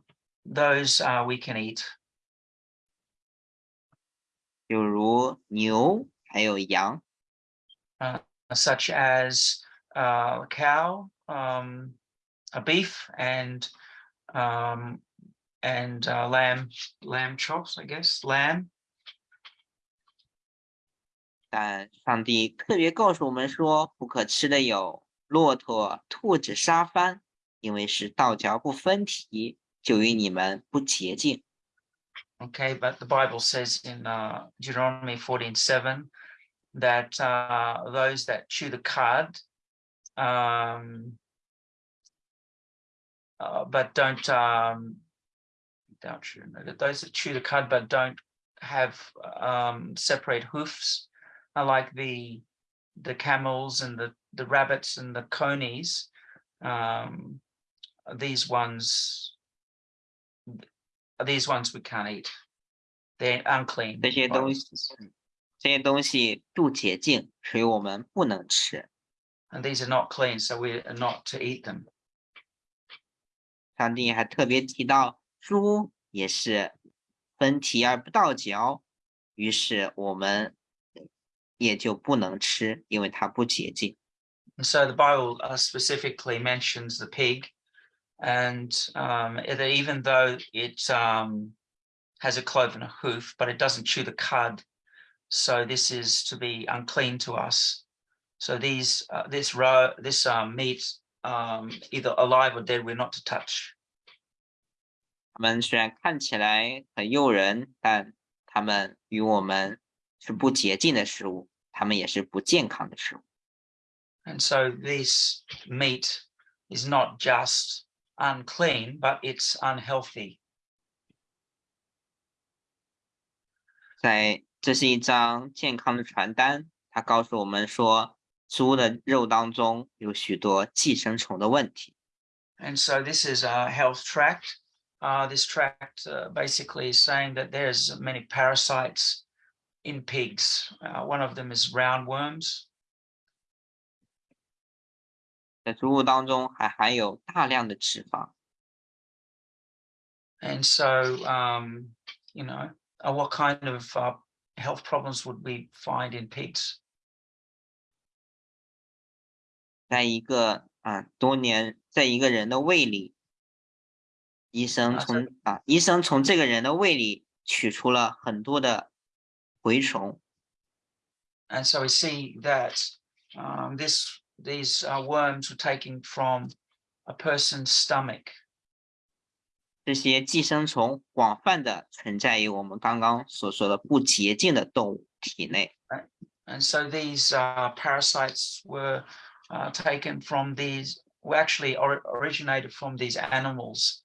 those uh, we can eat. 有如牛，还有羊， such as uh, a cow, um, a beef, and um, and uh, lamb, lamb chops, I guess, lamb. 但上帝特别告诉我们说，不可吃的有骆驼、兔子、沙番，因为是道嚼不分蹄，就与你们不洁净。Okay, but the Bible says in uh, Deuteronomy 14:7 that uh, those that chew the cud, um, uh, but don't um, don't chew, no, that those that chew the cud but don't have um, separate hoofs, are like the the camels and the the rabbits and the conies. Um, these ones these ones we can't eat. They're unclean. 这些 the Bible 东西 says. 这些东西不洁净，所以我们不能吃。 And these are not clean, so we are not to eat them. 上帝还特别提到， 猪也是分蹄而不倒嚼，于是我们也就不能吃，因为它不洁净。 And so the Bible uh, specifically mentions the pig, and um, it- even though it um, has a cloven hoof, but it doesn't chew the cud, so this is to be unclean to us. So these uh, this row this um, meat, um, either alive or dead, we're not to touch. 它们虽然看起来很诱人，但它们与我们是不洁净的食物，它们也是不健康的食物。 And so this meat is not just unclean, but it's unhealthy. 在这是一张健康的传单，它告诉我们说，猪的肉当中有许多寄生虫的问题。 And so this is a health tract. Uh, this tract uh, basically is saying that there's many parasites in pigs. Uh, one of them is roundworms. 在猪肉当中还含有大量的脂肪， And so, um, you know, uh, what kind of uh, health problems would we find in pigs? 在一个啊多年，在一个人的胃里， 医生从啊医生从这个人的胃里取出了很多的蛔虫，And so we see that um, this these uh, worms were taken from a person's stomach. 这些寄生虫广泛的存在于我们刚刚所说的不洁净的动物体内。And so these uh, parasites were uh, taken from these, were actually or, originated from these animals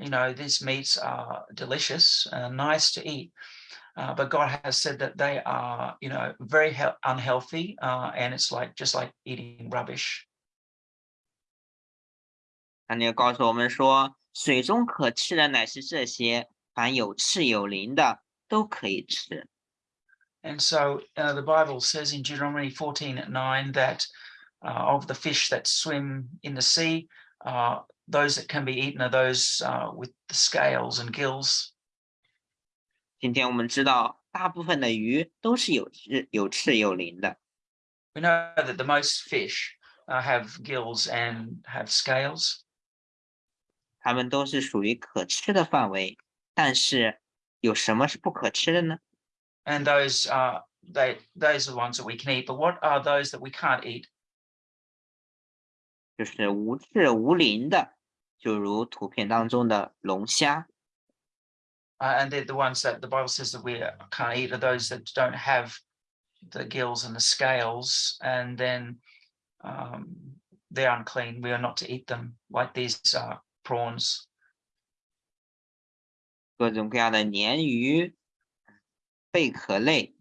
you know, these meats are delicious and nice to eat. Uh, but God has said that they are, you know, very he- unhealthy, uh, and it's like just like eating rubbish. 那你告诉我们说，水中可吃的乃是这些，凡有翅有鳞的都可以吃。 And so uh, the Bible says in Deuteronomy 14 at 9 that uh, of the fish that swim in the sea, uh, those that can be eaten are those uh, with the scales and gills. 今天我们知道，大部分的鱼都是有翅有翅有鳞的。 We know that the most fish uh, have gills and have scales. 它们都是属于可吃的范围，但是有什么是不可吃的呢？ and those are they those are the ones that we can eat but what are those that we can't eat 就是无翅无鳞的，就如图片当中的龙虾。uh, and they're the ones that the bible says that we can't eat are those that don't have the gills and the scales and then um, they're unclean we are not to eat them like these uh, prawns 各种各样的鲶鱼、贝壳类、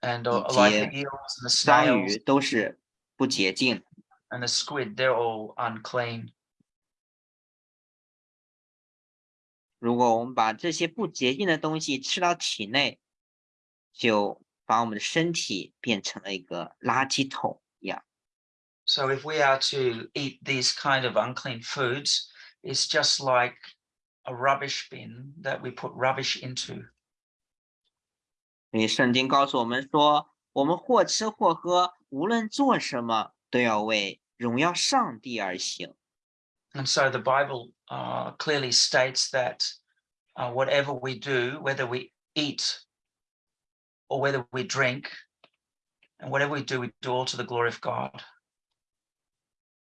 and uh, Eat like the the eels and the 章鱼都是不洁净。and the squid they're all unclean 如果我们把这些不洁净的东西吃到体内，就把我们的身体变成了一个垃圾桶一样。 So if we are to eat these kind of unclean foods, it's just like a rubbish bin that we put rubbish into. 所以圣经告诉我们说，我们或吃或喝，无论做什么，都要为 荣耀上帝而行。 And so the Bible uh, clearly states that uh, whatever we do, whether we eat or whether we drink, and whatever we do, we do all to the glory of God.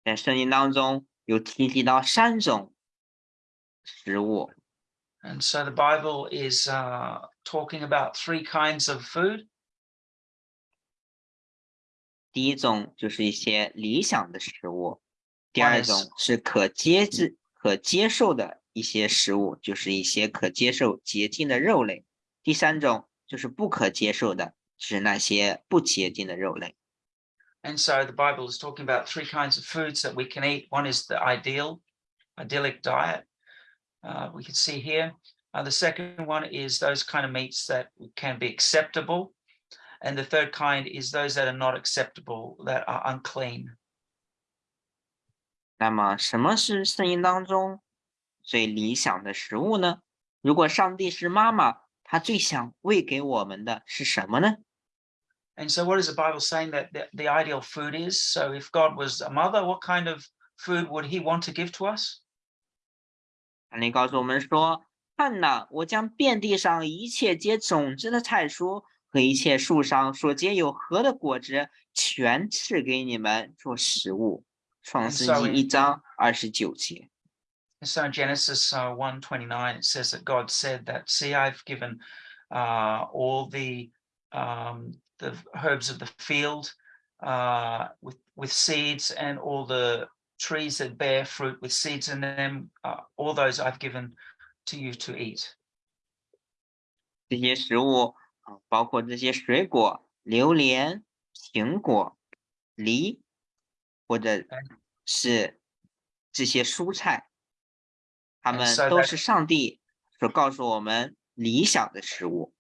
在圣经当中有提及到三种食物， And so the Bible is uh, talking about three kinds of food. 第一种就是一些理想的食物，第 One 二 is- 种是可接制、可接受的一些食物，就是一些可接受洁净的肉类；第三种就是不可接受的，是那些不洁净的肉类。 And so the Bible is talking about three kinds of foods that we can eat. One is the ideal, idyllic diet. Uh, we can see here. Uh, the second one is those kind of meats that can be acceptable. And the third kind is those that are not acceptable, that are unclean. 那么，什么是圣经当中最理想的食物呢？如果上帝是妈妈，他最想喂给我们的是什么呢？ And so, what is the Bible saying that the, the ideal food is? So, if God was a mother, what kind of food would he want to give to us? 上帝告诉我们说：“看哪，我将遍地上一切结种子的菜蔬 和一切树上所结有核的果子，全赐给你们做食物。”创世 so 纪 in- 一章二十九节。 And so in Genesis uh, 129, it says that God said that, see, I've given uh, all the um, the herbs of the field uh, with, with seeds and all the trees that bear fruit with seeds in them, uh, all those I've given to you to eat. 这些食物 啊，包括这些水果，榴莲、苹果、梨，或者是这些蔬菜，它 And 们 so 都 that- 是上帝所告诉我们理想的食物。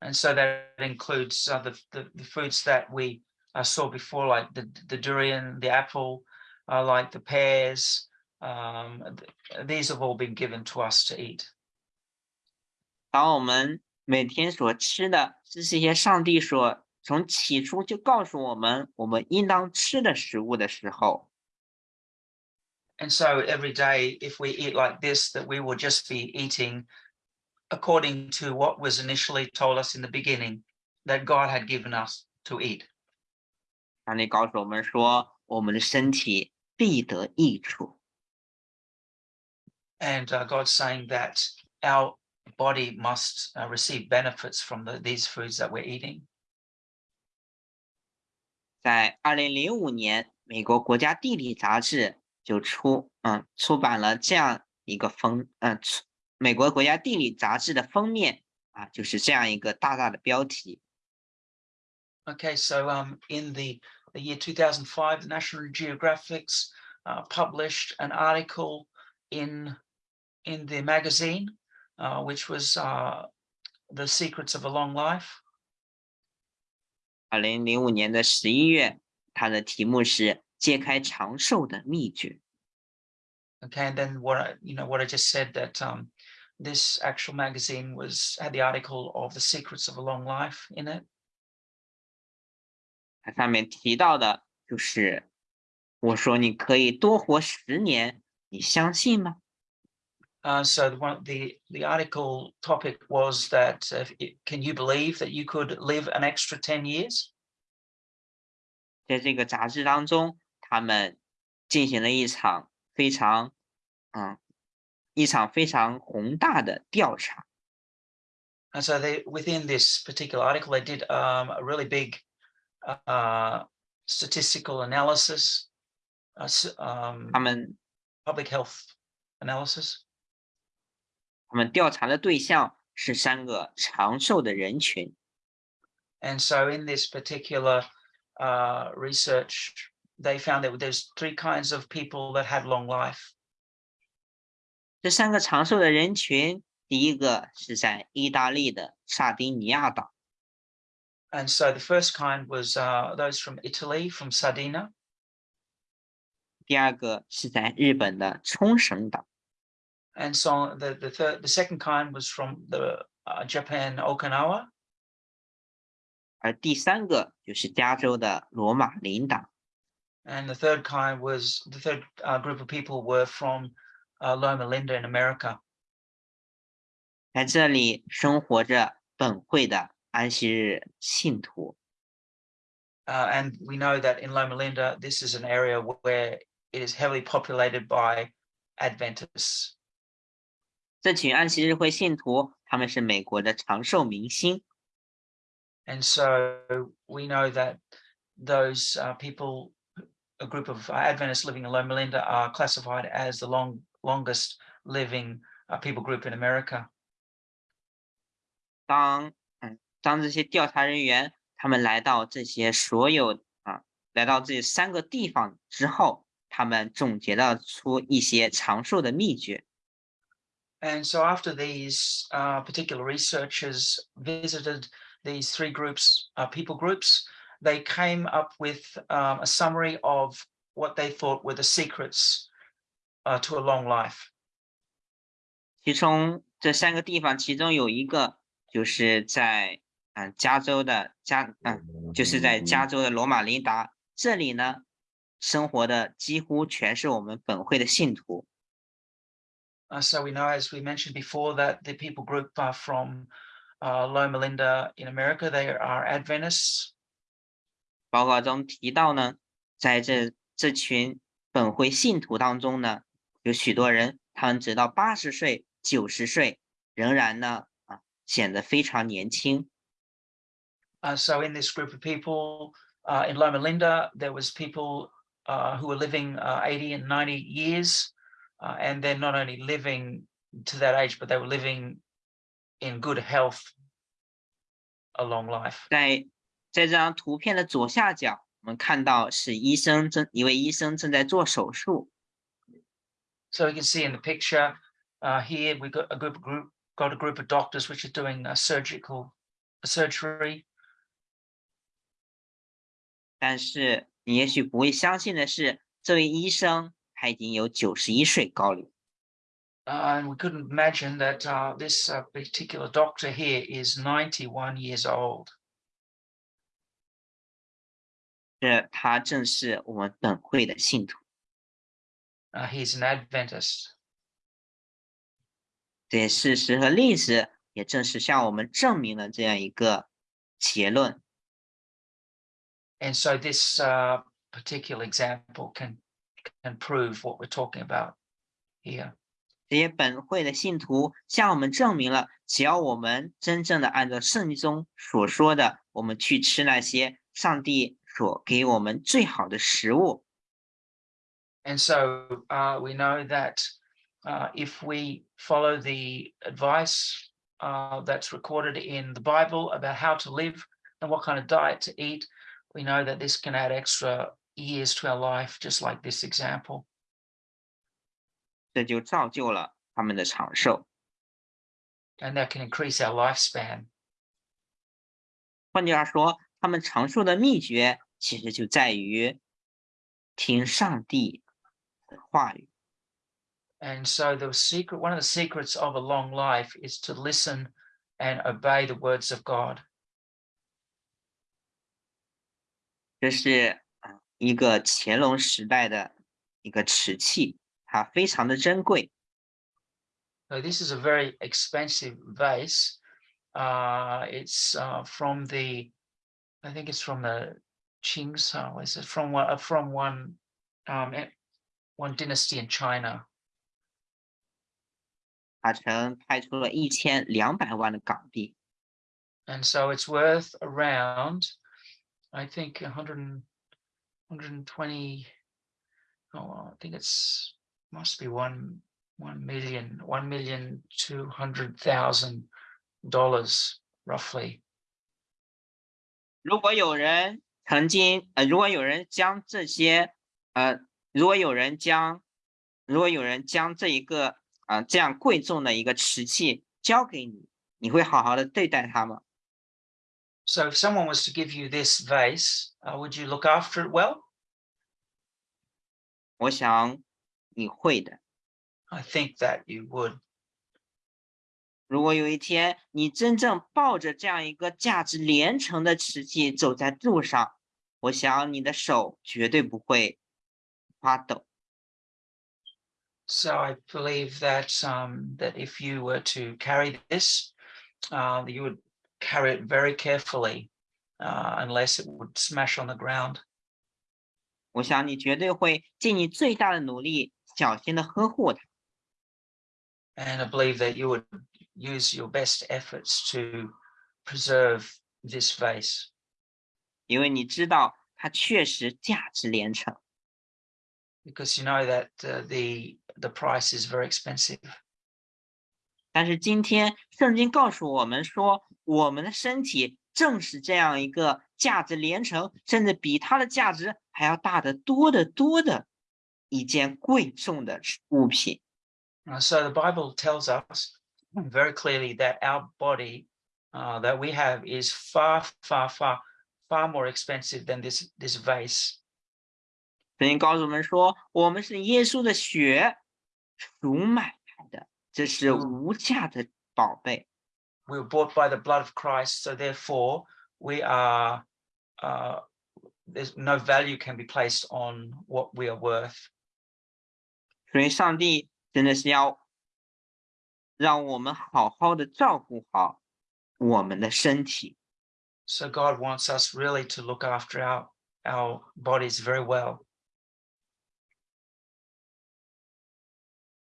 And so that includes uh, the, the, the foods that we uh, saw before, like the, the durian, the apple, uh, like the pears. Um, th- these have all been given to us to eat. 当我们 每天所吃的是这些上帝所从起初就告诉我们我们应当吃的食物的时候， And so every day, if we eat like this, that we will just be eating according to what was initially told us in the beginning that God had given us to eat. 上帝告诉我们说，我们的身体必得益处。 And uh, God's saying that our body must uh, receive benefits from the, these foods that we're eating. 在二零零五年，美国国家地理杂志就出嗯出版了这样一个封嗯出美国国家地理杂志的封面 啊，就是这样一个大大的标题。 Okay, so um, in the, the year 2005, the National Geographics uh, published an article in in the magazine, uh, which was uh, the secrets of a long life. 二零零五年的十一月，它的题目是“揭开长寿的秘诀 Okay, and then what I, you know what I just said that um, this actual magazine was had the article of the secrets of a long life in it. ”。它上面提到的就是，我说你可以多活十年，你相信吗？ Uh, so the one the the article topic was that uh, it, can you believe that you could live an extra 10 years? 在这个杂志当中，他们进行了一场非常，嗯，一场非常宏大的调查。 And so they within this particular article, they did um, a really big uh, statistical analysis, uh, s- um, 他们 public health analysis. 他们调查的对象是三个长寿的人群，And so in this particular uh, research, they found that there's three kinds of people that had long life. 这三个长寿的人群，第一个是在意大利的萨丁尼亚岛，And so the first kind was uh, those from Italy, from Sardinia. 第二个是在日本的冲绳岛，And so the, the third, the second kind was from the uh, Japan, Okinawa. 而第三个就是加州的罗马林岛。 And the third kind was the third uh, group of people were from uh, Loma Linda in America. 在这里生活着本会的安息日信徒。 Uh, and we know that in Loma Linda, this is an area where it is heavily populated by Adventists. 这群安息日会信徒，他们是美国的长寿明星， And so we know that those uh, people, a group of uh, Adventists living in Loma Linda, are classified as the long, longest living uh, people group in America. 当嗯，当这些调查人员他们来到这些所有啊，来到这三个地方之后，他们总结了出一些长寿的秘诀。 And so after these uh, particular researchers visited these three groups, uh, people groups, they came up with um, a summary of what they thought were the secrets uh, to a long life. 其中这三个地方，其中有一个就是在嗯加州的加嗯，就是在加州的罗马林达这里呢，生活的几乎全是我们本会的信徒。 Uh, so we know, as we mentioned before, that the people group are from uh, Loma Linda in America. They are Adventists. 报告中提到呢，在这这群本会信徒当中呢，有许多人，他们直到八十岁、九十岁，仍然呢啊显得非常年轻。 Uh, so in this group of people uh, in Loma Linda, there was people uh, who were living uh, 80 and 90 years. Uh, and they're not only living to that age, but they were living in good health a long life. 在在这张图片的左下角，我们看到是医生正一位医生正在做手术。 So you can see in the picture uh, here, we've got a group of group, got a group of doctors which are doing a surgical surgery. 但是你也许不会相信的是，这位医生 他已经有九十一岁高龄。Uh, and we couldn't imagine that uh, this uh, particular doctor here is 91 years old. 这他正是我们本会的信徒。Uh, he's an Adventist. 这些事实和历史也正是向我们证明了这样一个结论。And so this uh, particular example can can prove what we're talking about here. 这些本会的信徒向我们证明了，只要我们真正的按照圣经中所说的，我们去吃那些上帝所给我们最好的食物， And so uh, we know that uh, if we follow the advice uh, that's recorded in the Bible about how to live and what kind of diet to eat, we know that this can add extra years to our life, just like this example. 这就造就了他们的长寿。 And that can increase our lifespan. 换句话说，他们长寿的秘诀其实就在于听上帝的话语。 And so the secret, one of the secrets of a long life is to listen and obey the words of God. 这是啊 一个干隆时代的一个瓷器，它非常的珍贵。 So this is a very expensive vase. Uh, it's uh, from the, I think it's from the Qing, so is it from one, uh, from one, um, eh, one dynasty in China. 它曾拍出了一千两百万的港币， And so it's worth around, I think, 100, and- 120, oh, I think it's, must be one, one million, one million two hundred thousand dollars roughly. 如果有人曾经呃，如果有人将这些呃，如果有人将如果有人将这一个啊、呃这样贵重的一个瓷器交给你，你会好好的对待它吗？ So if someone was to give you this vase, uh, would you look after it well? 我想你会的。 I think that you would. 如果有一天你真正抱着这样一个价值连城的瓷器走在路上，我想你的手绝对不会发抖。 So I believe that um, that if you were to carry this, uh, you would carry it very carefully, uh, unless it would smash on the ground. 我想你绝对会尽你最大的努力，小心的呵护它。 And I believe that you would use your best efforts to preserve this vase 因为你知道它确实价值连城。 because you know that uh, the the price is very expensive. 但是今天圣经告诉我们说， 我们的身体正是这样一个价值连城，甚至比它的价值还要大得多得多的一件贵重的物品。Uh, so the Bible tells us very clearly that our body uh, that we have is far, far, far, far more expensive than this this vase. 圣经告诉我们说，我们是耶稣的血赎买来的，这是嗯无价的宝贝。We were bought by the blood of Christ, so therefore we are. Uh, there's no value can be placed on what we are worth. 所以，上帝真的是要让我们好好的照顾好我们的身体。 So God wants us really to look after our our bodies very well.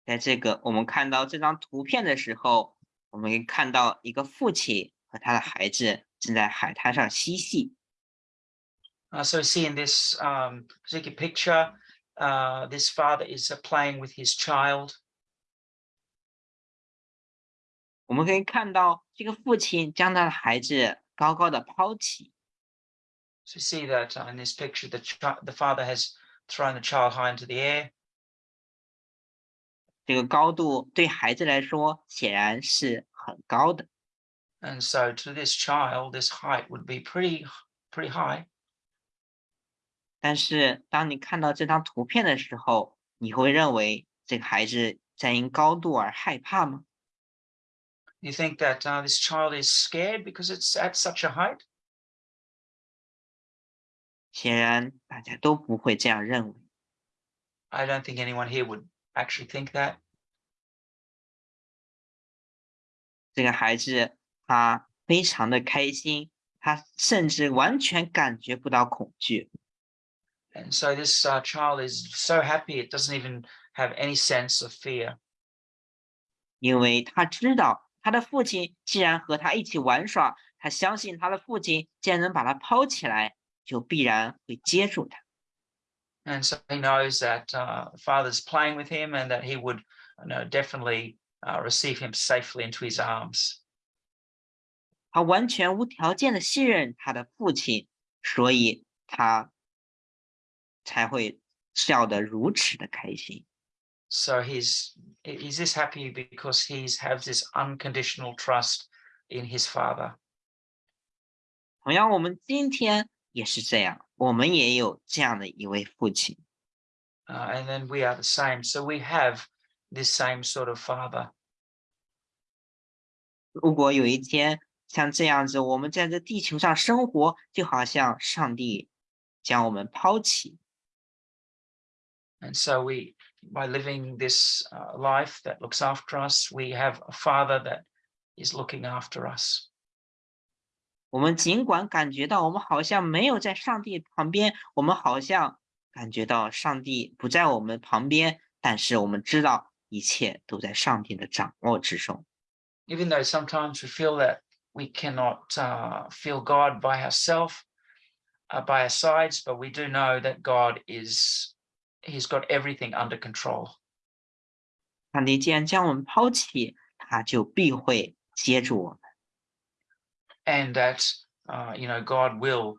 在这个我们看到这张图片的时候， 我们可以看到一个父亲和他的孩子正在海滩上嬉戏。 Uh, so see in this um, particular picture, uh, this father is uh, playing with his child. 我们可以看到这个父亲将他的孩子高高的抛起， So you see that uh, in this picture, the chi- the father has thrown the child high into the air. 这个高度对孩子来说显然是很高的。 And so to this child, this height would be pretty, pretty high. 但是当你看到这张图片的时候，你会认为这个孩子在因高度而害怕吗？ You think that uh, this child is scared because it's at such a height? 显然大家都不会这样认为。 I don't think anyone here would actually think that. 这个孩子他非常的开心，他甚至完全感觉不到恐惧。 And so this uh, child is so happy, it doesn't even have any sense of fear. 因为他知道他的父亲既然和他一起玩耍，他相信他的父亲既然能把他抛起来，就必然会接住他。 And so he knows that uh, the father's playing with him and that he would you know, definitely uh, receive him safely into his arms. 他完全无条件的信任他的父亲，所以他才会笑得如此的开心。 So he's he's this happy because he's has this unconditional trust in his father. 同样，我们今天也是这样， 我们也有这样的一位父亲。 Uh, and then we are the same. So we have this same sort of father. 如果有一天像这样子，我们在这地球上生活，就好像上帝将我们抛弃， And so we, by living this uh, life that looks after us, we have a father that is looking after us. 我们尽管感觉到我们好像没有在上帝旁边，我们好像感觉到上帝不在我们旁边，但是我们知道一切都在上帝的掌握之中。 Even though sometimes we feel that we cannot uh, feel God by ourselves, uh, by our sides, but we do know that God is, He's got everything under control. 上帝既然将我们抛弃，他就必会接住我们。 and that uh, you know God will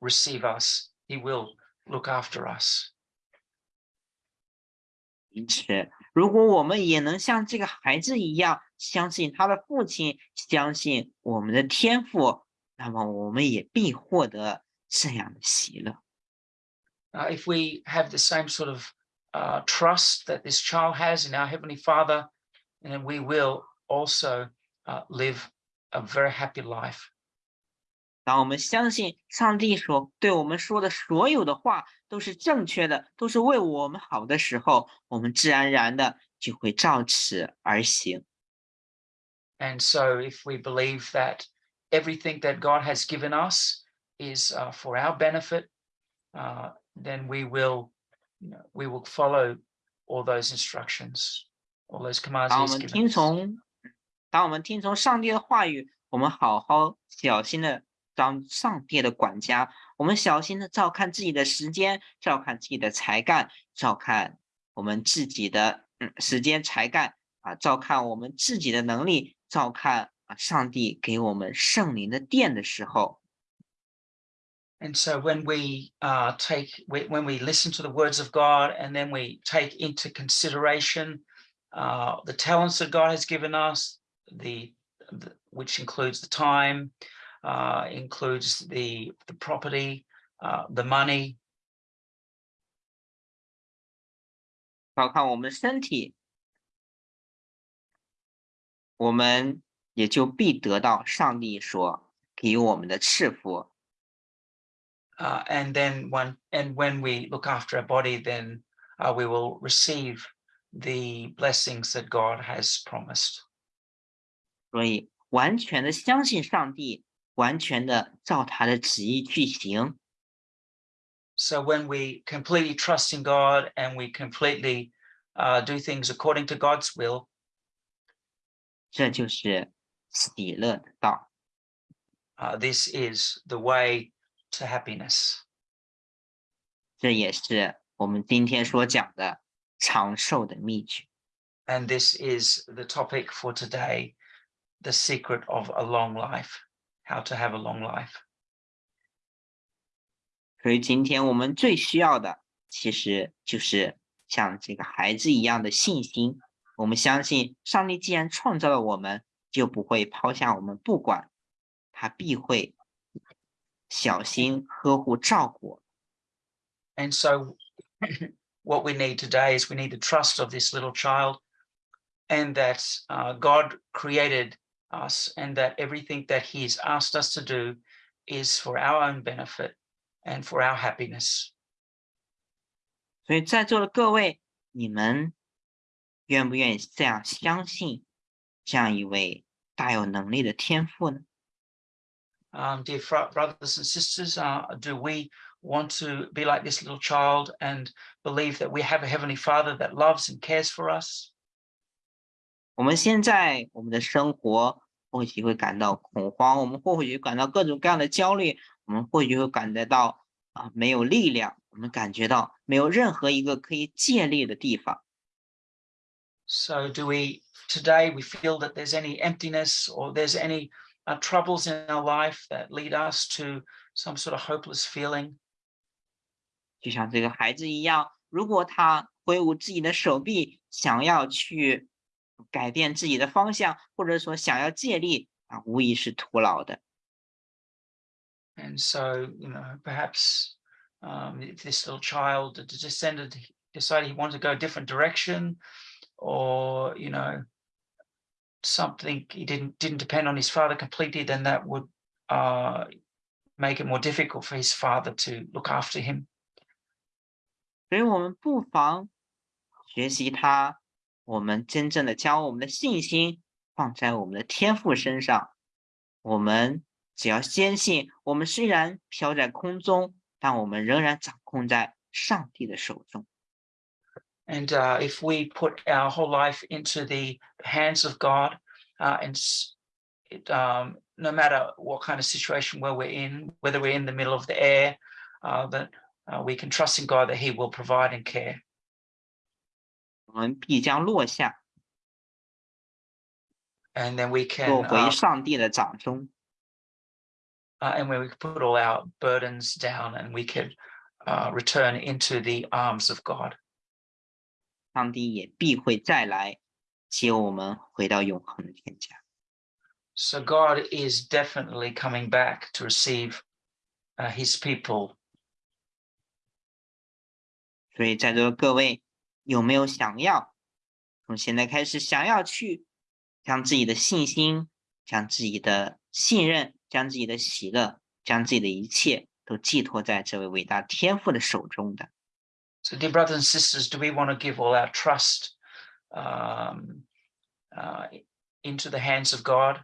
receive us. He will look after us. 因此，如果我们也能像这个孩子一样，相信他的父亲，相信我们的天赋，那么我们也必获得这样的喜乐。 Uh, if we have the same sort of uh, trust that this child has in our Heavenly Father, then we will also uh, live a very happy life. 当我们相信上帝所对我们说的所有的话都是正确的，都是为我们好的时候，我们自然而然的就会照此而行。 And so, if we believe that everything that God has given us is uh, for our benefit, uh, then we will, you know, we will follow all those instructions, all those commands 当我 He's 们 given 听 us. 从， 当我们听从上帝的话语，我们好好小心的当上帝的管家，我们小心的照看自己的时间，照看自己的才干，照看我们自己的嗯时间才干啊，照看我们自己的能力，照看啊上帝给我们圣灵的殿的时候，And so when we uh, take, we- when we listen to the words of God and then we take into consideration uh, the talents that God has given us, the, the which includes the time, uh, includes the the property, uh, the money, 照看我们身体，我们也就必得到上帝所给我们的赐福。 uh, and then when and when we look after our body, then uh, we will receive the blessings that God has promised. 所以，完全的相信上帝，完全的照他的旨意去行， So when we completely trust in God and we completely uh, do things according to God's will, 这就是喜乐的道。 uh, this is the way to happiness. 这也是我们今天所讲的长寿的秘诀。 And this is the topic for today, the secret of a long life, how to have a long life. 所以，今天我们最需要的，其实就是像这个孩子一样的信心。我们相信，上帝既然创造了我们，就不会抛下我们不管，他必会小心呵护照顾我们。 And so <laughs> what we need today is we need the trust of this little child and that uh, God created us and that everything that he has asked us to do is for our own benefit and for our happiness. 所以，在座的各位，你们愿不愿意这样相信这样一位大有能力的天赋呢？ Um, dear fro- brothers and sisters, uh, do we want to be like this little child and believe that we have a heavenly father that loves and cares for us? 我们现在我们的生活或许会感到恐慌，我们或许感到各种各样的焦虑，我们或许会感觉到啊没有力量，我们感觉到没有任何一个可以借力的地方。So do we today we feel that there's any emptiness or there's any uh, troubles in our life that lead us to some sort of hopeless feeling. 就像这个孩子一样，如果他挥舞自己的手臂，想要去改变自己的方向，或者说想要借力啊，无疑是徒劳的。 And so, you know, perhaps um, if this little child had descended, decided he wanted to go a different direction, or you know, something he didn't didn't depend on his father completely, then that would uh, make it more difficult for his father to look after him. 所以我们不妨学习他， 我们真正的将我们的信心放在我们的天赋身上。我们只要坚信，我们虽然飘在空中，但我们仍然掌控在上帝的手中。 And uh, if we put our whole life into the hands of God, uh, and s- it, um, no matter what kind of situation where we're in, whether we're in the middle of the air, uh, that uh, we can trust in God that He will provide and care. 我们必将落下， And then we can, 落 uh, 回上帝的掌中。 uh, and where we can put all our burdens down, and we could uh, return into the arms of God. 上帝也必会再来接我们回到永恒的天家。 So God is definitely coming back to receive uh, His people 所以在座的各位， 有没有想要从现在开始想要去将自己的信心、将自己的信任、将自己的喜乐、将自己的一切都寄托在这位伟大天父的手中的？ So, dear brothers and sisters, do we want to give all our trust um, uh, into the hands of God?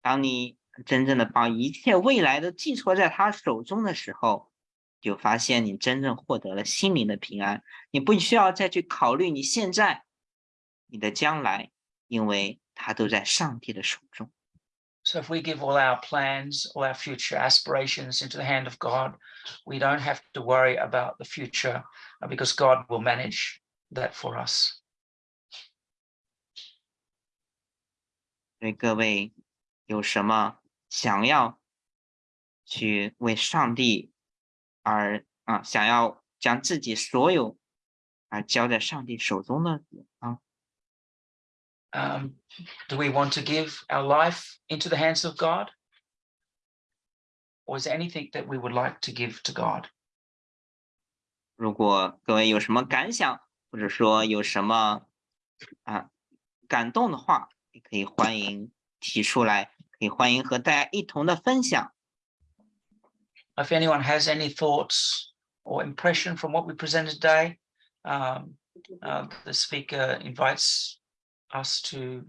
当你真正的把一切未来都寄托在他手中的时候， 就发现你真正获得了心灵的平安。你不需要再去考虑你现在、你的将来，因为它都在上帝的手中。 So, if we give all our plans, all our future aspirations into the hand of God, we don't have to worry about the future uh, because God will manage that for us. 所以各位有什么想要去为上帝 而啊，想要将自己所有啊交在上帝手中的啊，Um, do we want to give our life into the hands of God? Or is there anything that we would like to give to God? 如果各位有什么感想，或者说有什么啊感动的话，也可以欢迎提出来，可以欢迎和大家一同的分享。If anyone has any thoughts or impression from what we presented today, um, uh, the speaker invites us to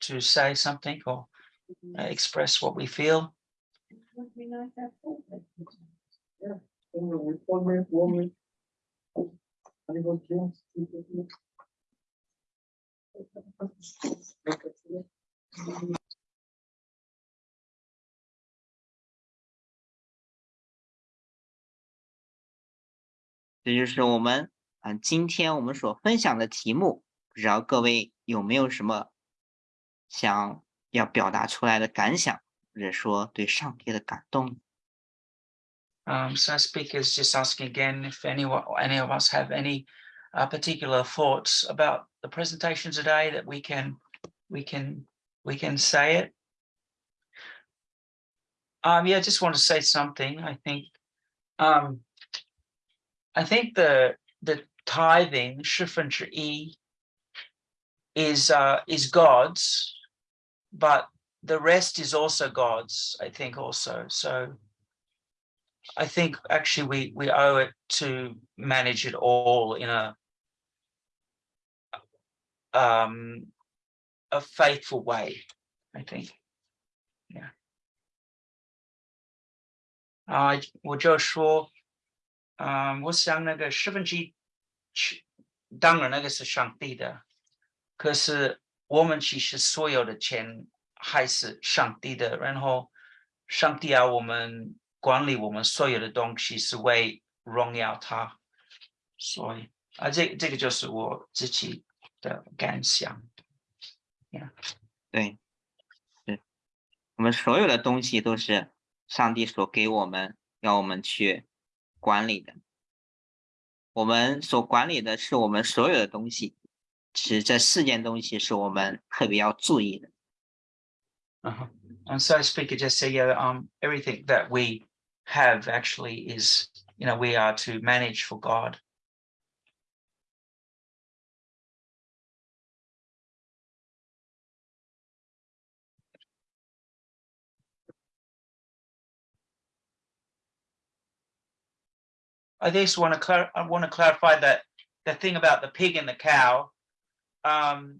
to say something or uh, express what we feel. 这就是我们啊，今天我们所分享的题目，不知道各位有没有什么想要表达出来的感想，或者说对上帝的感动？ Um, so speakers just asking again if anyone, any of us have any uh, particular thoughts about the presentation today that we can, we can, we can say it. Um, yeah, I just want to say something. I think, um, I think the the tithing 十分之一 is uh is God's, but the rest is also God's. I think also so. I think actually we we owe it to manage it all in a um a faithful way, I think. Yeah. 啊、我就说， 嗯、我想那个十分之一，当然那个是上帝的，可是我们其实所有的钱还是上帝的，然后上帝要我们管理我们所有的东西是为荣耀他，所以啊，这这个就是我自己的感想。对，是我们所有的东西都是上帝所给我们，要我们去管理的。我们所管理的是我们所有的东西，其实这四件东西是我们特别要注意的。Uh-huh. And so speaker just said, yeah, um, everything that we have actually is, you know, we are to manage for God. I just want to clar- I want to clarify that the thing about the pig and the cow. Um,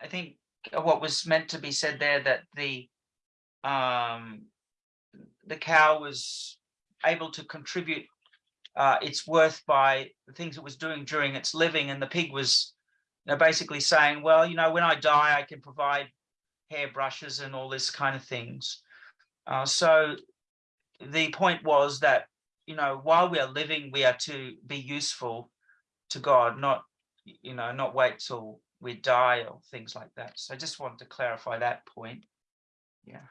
I think what was meant to be said there that the um, the cow was able to contribute uh, its worth by the things it was doing during its living, and the pig was you know, basically saying, well, you know, when I die, I can provide hairbrushes and all this kind of things. Uh, so the point was that you know while we are living, we are to be useful to God, not you know not wait till we die or things like that. So I just wanted to clarify that point. Yeah.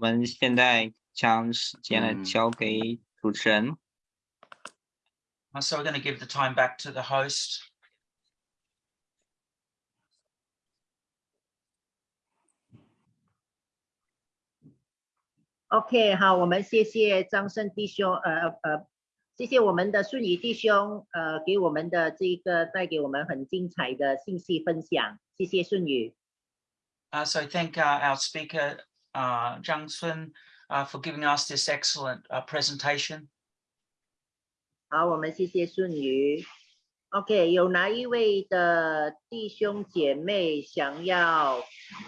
我们现在将时间呢嗯交给主持人。Uh, So we're going to give the time back to the host. OK，好，我们谢谢张胜弟兄，呃呃，谢谢我们的顺宇弟兄，呃，给我们的这个带给我们很精彩的信息分享，谢谢顺宇。Uh, so I thank uh, our speaker, uh, Zhang Sun, uh, for giving us this excellent uh, presentation. 好，我们谢谢顺宇。OK，有哪一位的弟兄姐妹想要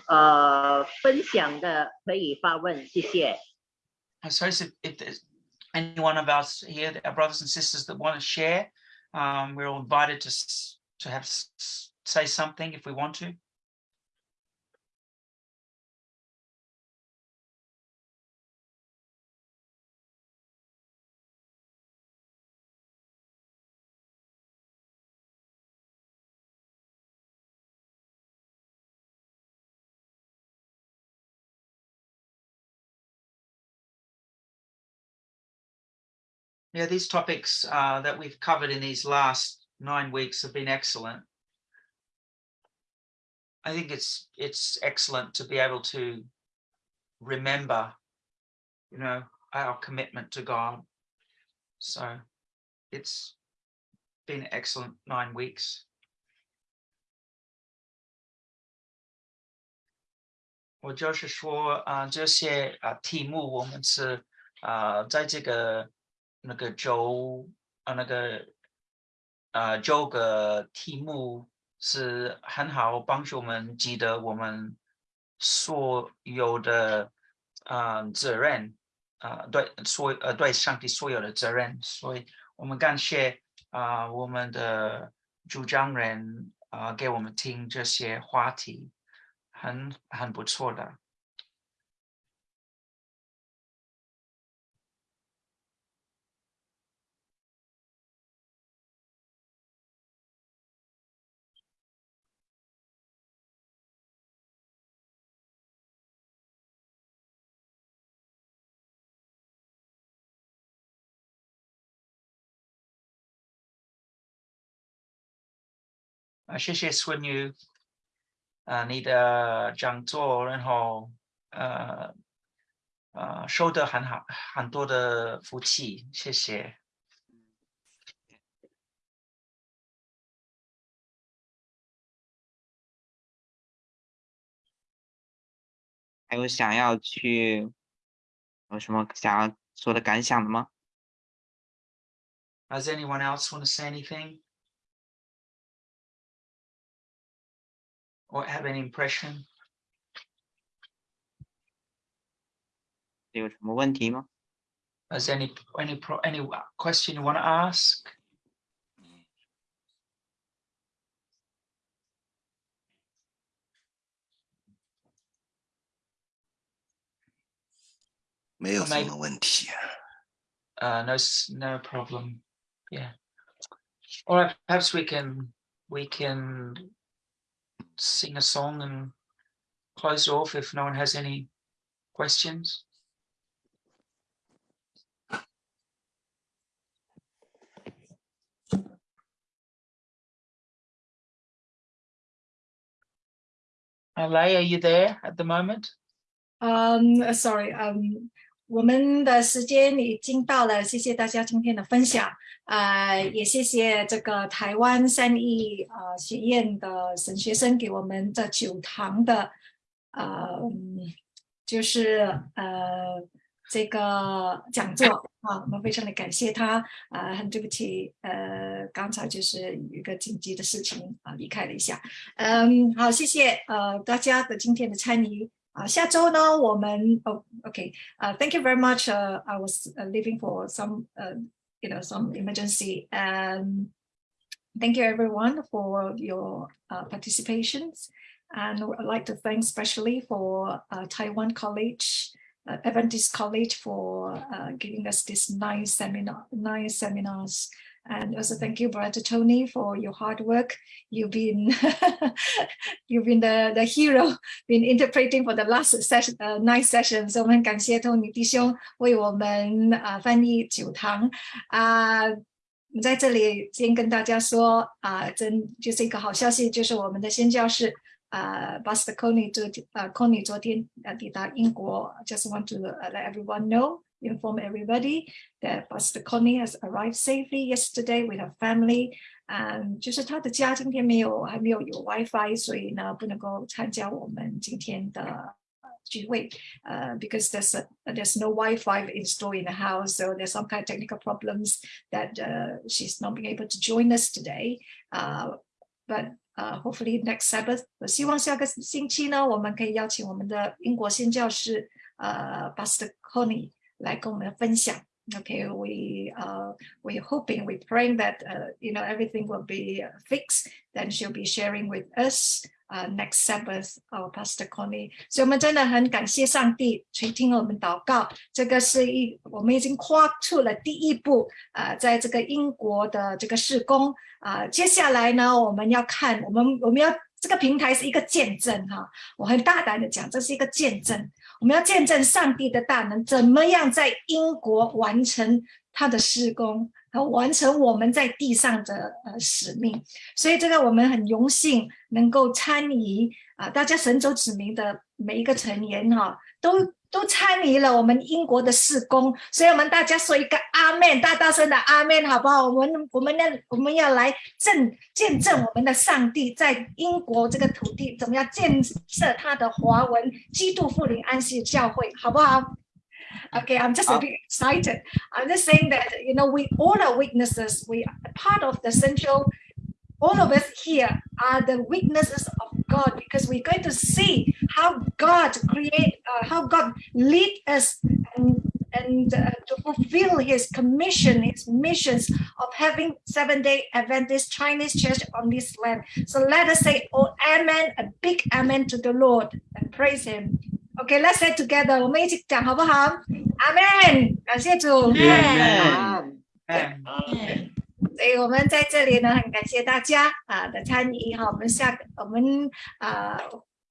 呃分享的，可以发问，谢谢。 I suppose if, if there's any one of us here, our brothers and sisters that want to share, um, we're all invited to s- to have s- s- say something if we want to. 'Yeah, these topics uh, that we've covered in these last nine weeks have been excellent. I think it's it's excellent to be able to remember, you know, our commitment to God. So it's been excellent nine weeks. 我就是说，啊、这些啊、题目我们是啊、在这个 那个周啊、那个啊周个题目是很好帮助我们记得我们所有的啊、责任啊、对所呃对上帝所有的责任，所以我们感谢啊、我们的主讲人啊、给我们听这些话题。很很不错的。啊，谢谢孙女啊，你的讲座，然后呃呃，收得很好，很多的福气，谢谢。还有想要去有什么想要说的感想的吗？Does anyone else want to say anything? Or have any impression? 有什么问题吗？ Is any any pro, any question you want to ask? 没有 Or 什 maybe- 么问题。 Uh, no, s- no problem. Yeah. All right. Perhaps we can we can sing a song and close off if no one has any questions. Alay, are you there at the moment? Um, sorry, um, 我们的时间已经到了，谢谢大家今天的分享，呃，也谢谢这个台湾三义呃学院的神学生给我们这九堂的，呃，嗯就是呃这个讲座。啊，我们非常的感谢他，啊、很对不起，呃，刚才就是有一个紧急的事情啊、离开了一下，嗯，好，谢谢呃大家的今天的参与。啊，下周呢，我们哦，OK，呃、t h a n k you very much. 呃、I was uh, leaving for some, uh, you know, some emergency. Um, thank you everyone for your uh, participations, and I'd like to thank especially for uh, Taiwan College, uh, Adventist College for uh, giving us this nice seminar, nice seminars. And also thank you, Brother Tony, for your hard work. You've been <laughs> you've been the, the hero, been interpreting for the last session, uh, nine sessions. 我们感谢 Tony 弟兄为我们啊、呃、翻译九堂啊。Uh, 我在这里先跟大家说啊、呃，真就是一个好消息，就是我们的宣教士啊、呃、，Pastor Connie 昨啊 Connie 昨天啊抵达英国。Just want to uh, let everyone know inform everybody that Pastor Connie has arrived safely yesterday with her family. 嗯，就是他的家今天没有还没有有 WiFi，所以呢不能够参加我们今天的聚会。呃、uh,，because there's a, there's no WiFi installed in the house, so there's some kind of technical problems that uh, she's not being able to join us today. Uh, but uh, hopefully next Sabbath, 希望下个星期呢，我们可以邀请我们的英国新教士呃，Pastor Connie。来跟我们分享。Okay, we uh, we hoping, we praying that uh, you know everything will be fixed. Then she'll be sharing with us uh, next Sabbath, our Pastor Connie. 所以我们真的很感谢上帝垂听了我们祷告。这个是一我们已经跨出了第一步，呃，在这个英国的这个事工啊、接下来呢，我们要看我们我们要这个平台是一个见证哈，我很大胆的讲，这是一个见证。我们要见证上帝的大能，怎么样在英国完成他的施工，和完成我们在地上的呃使命。所以这个我们很荣幸能够参与啊、大家神州子民的每一个成员哈、都都参与了我们英国的施工。所以我们大家说一个阿门，大大声的阿门，好不好？我们我们要我们要来证见证我们的上帝在英国这个土地怎么样建设他的华文基督复临安息教会，好不好？Okay, I'm just a bit excited. I'm just saying that you know we all are witnesses. We are part of the central. All of us here are the witnesses of God because we're going to see how God create, uh, how God lead us and and uh, to fulfill His commission, His missions of having Seven Day Adventist Chinese Church on this land. So let us say, "Oh, Amen!" A big Amen to the Lord and praise Him. Okay, let's say together. 我们一起讲好不好？Amen，感谢主。 Amen. Amen. 所以我们在这里呢，很感谢大家啊的参与哈。我们下个我们啊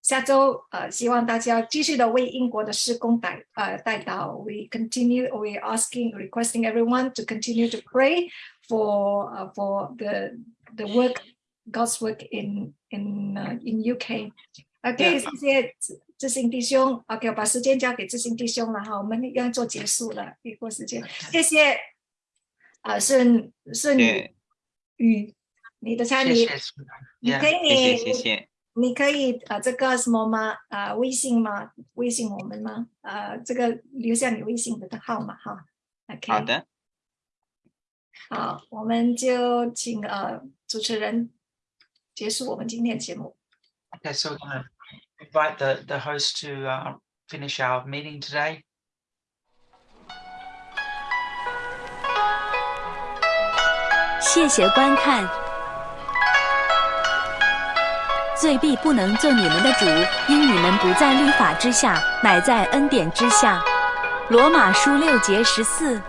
下周呃，希望大家继续的为英国的施工带呃带到。We continue, we asking, requesting everyone to continue to pray for uh, for the the work, God's work in in uh, in UK. OK，谢谢志志兴弟兄。OK，我把时间交给志兴弟兄了哈，我们要做结束了，一过时间，谢谢。啊，是是女女，你的餐与，你可以你你可以啊，这个什么吗？啊，微信吗？微信我们吗？啊，这个留下你微信的号码哈。OK。好的。好，我们就请呃主持人结束我们今天的节目。Okay, so we're going invite the the host to finish our meeting today. 谢谢观看。罪必不能做你们的主，因你们不在律法之下，乃在恩典之下。罗马书六节十四。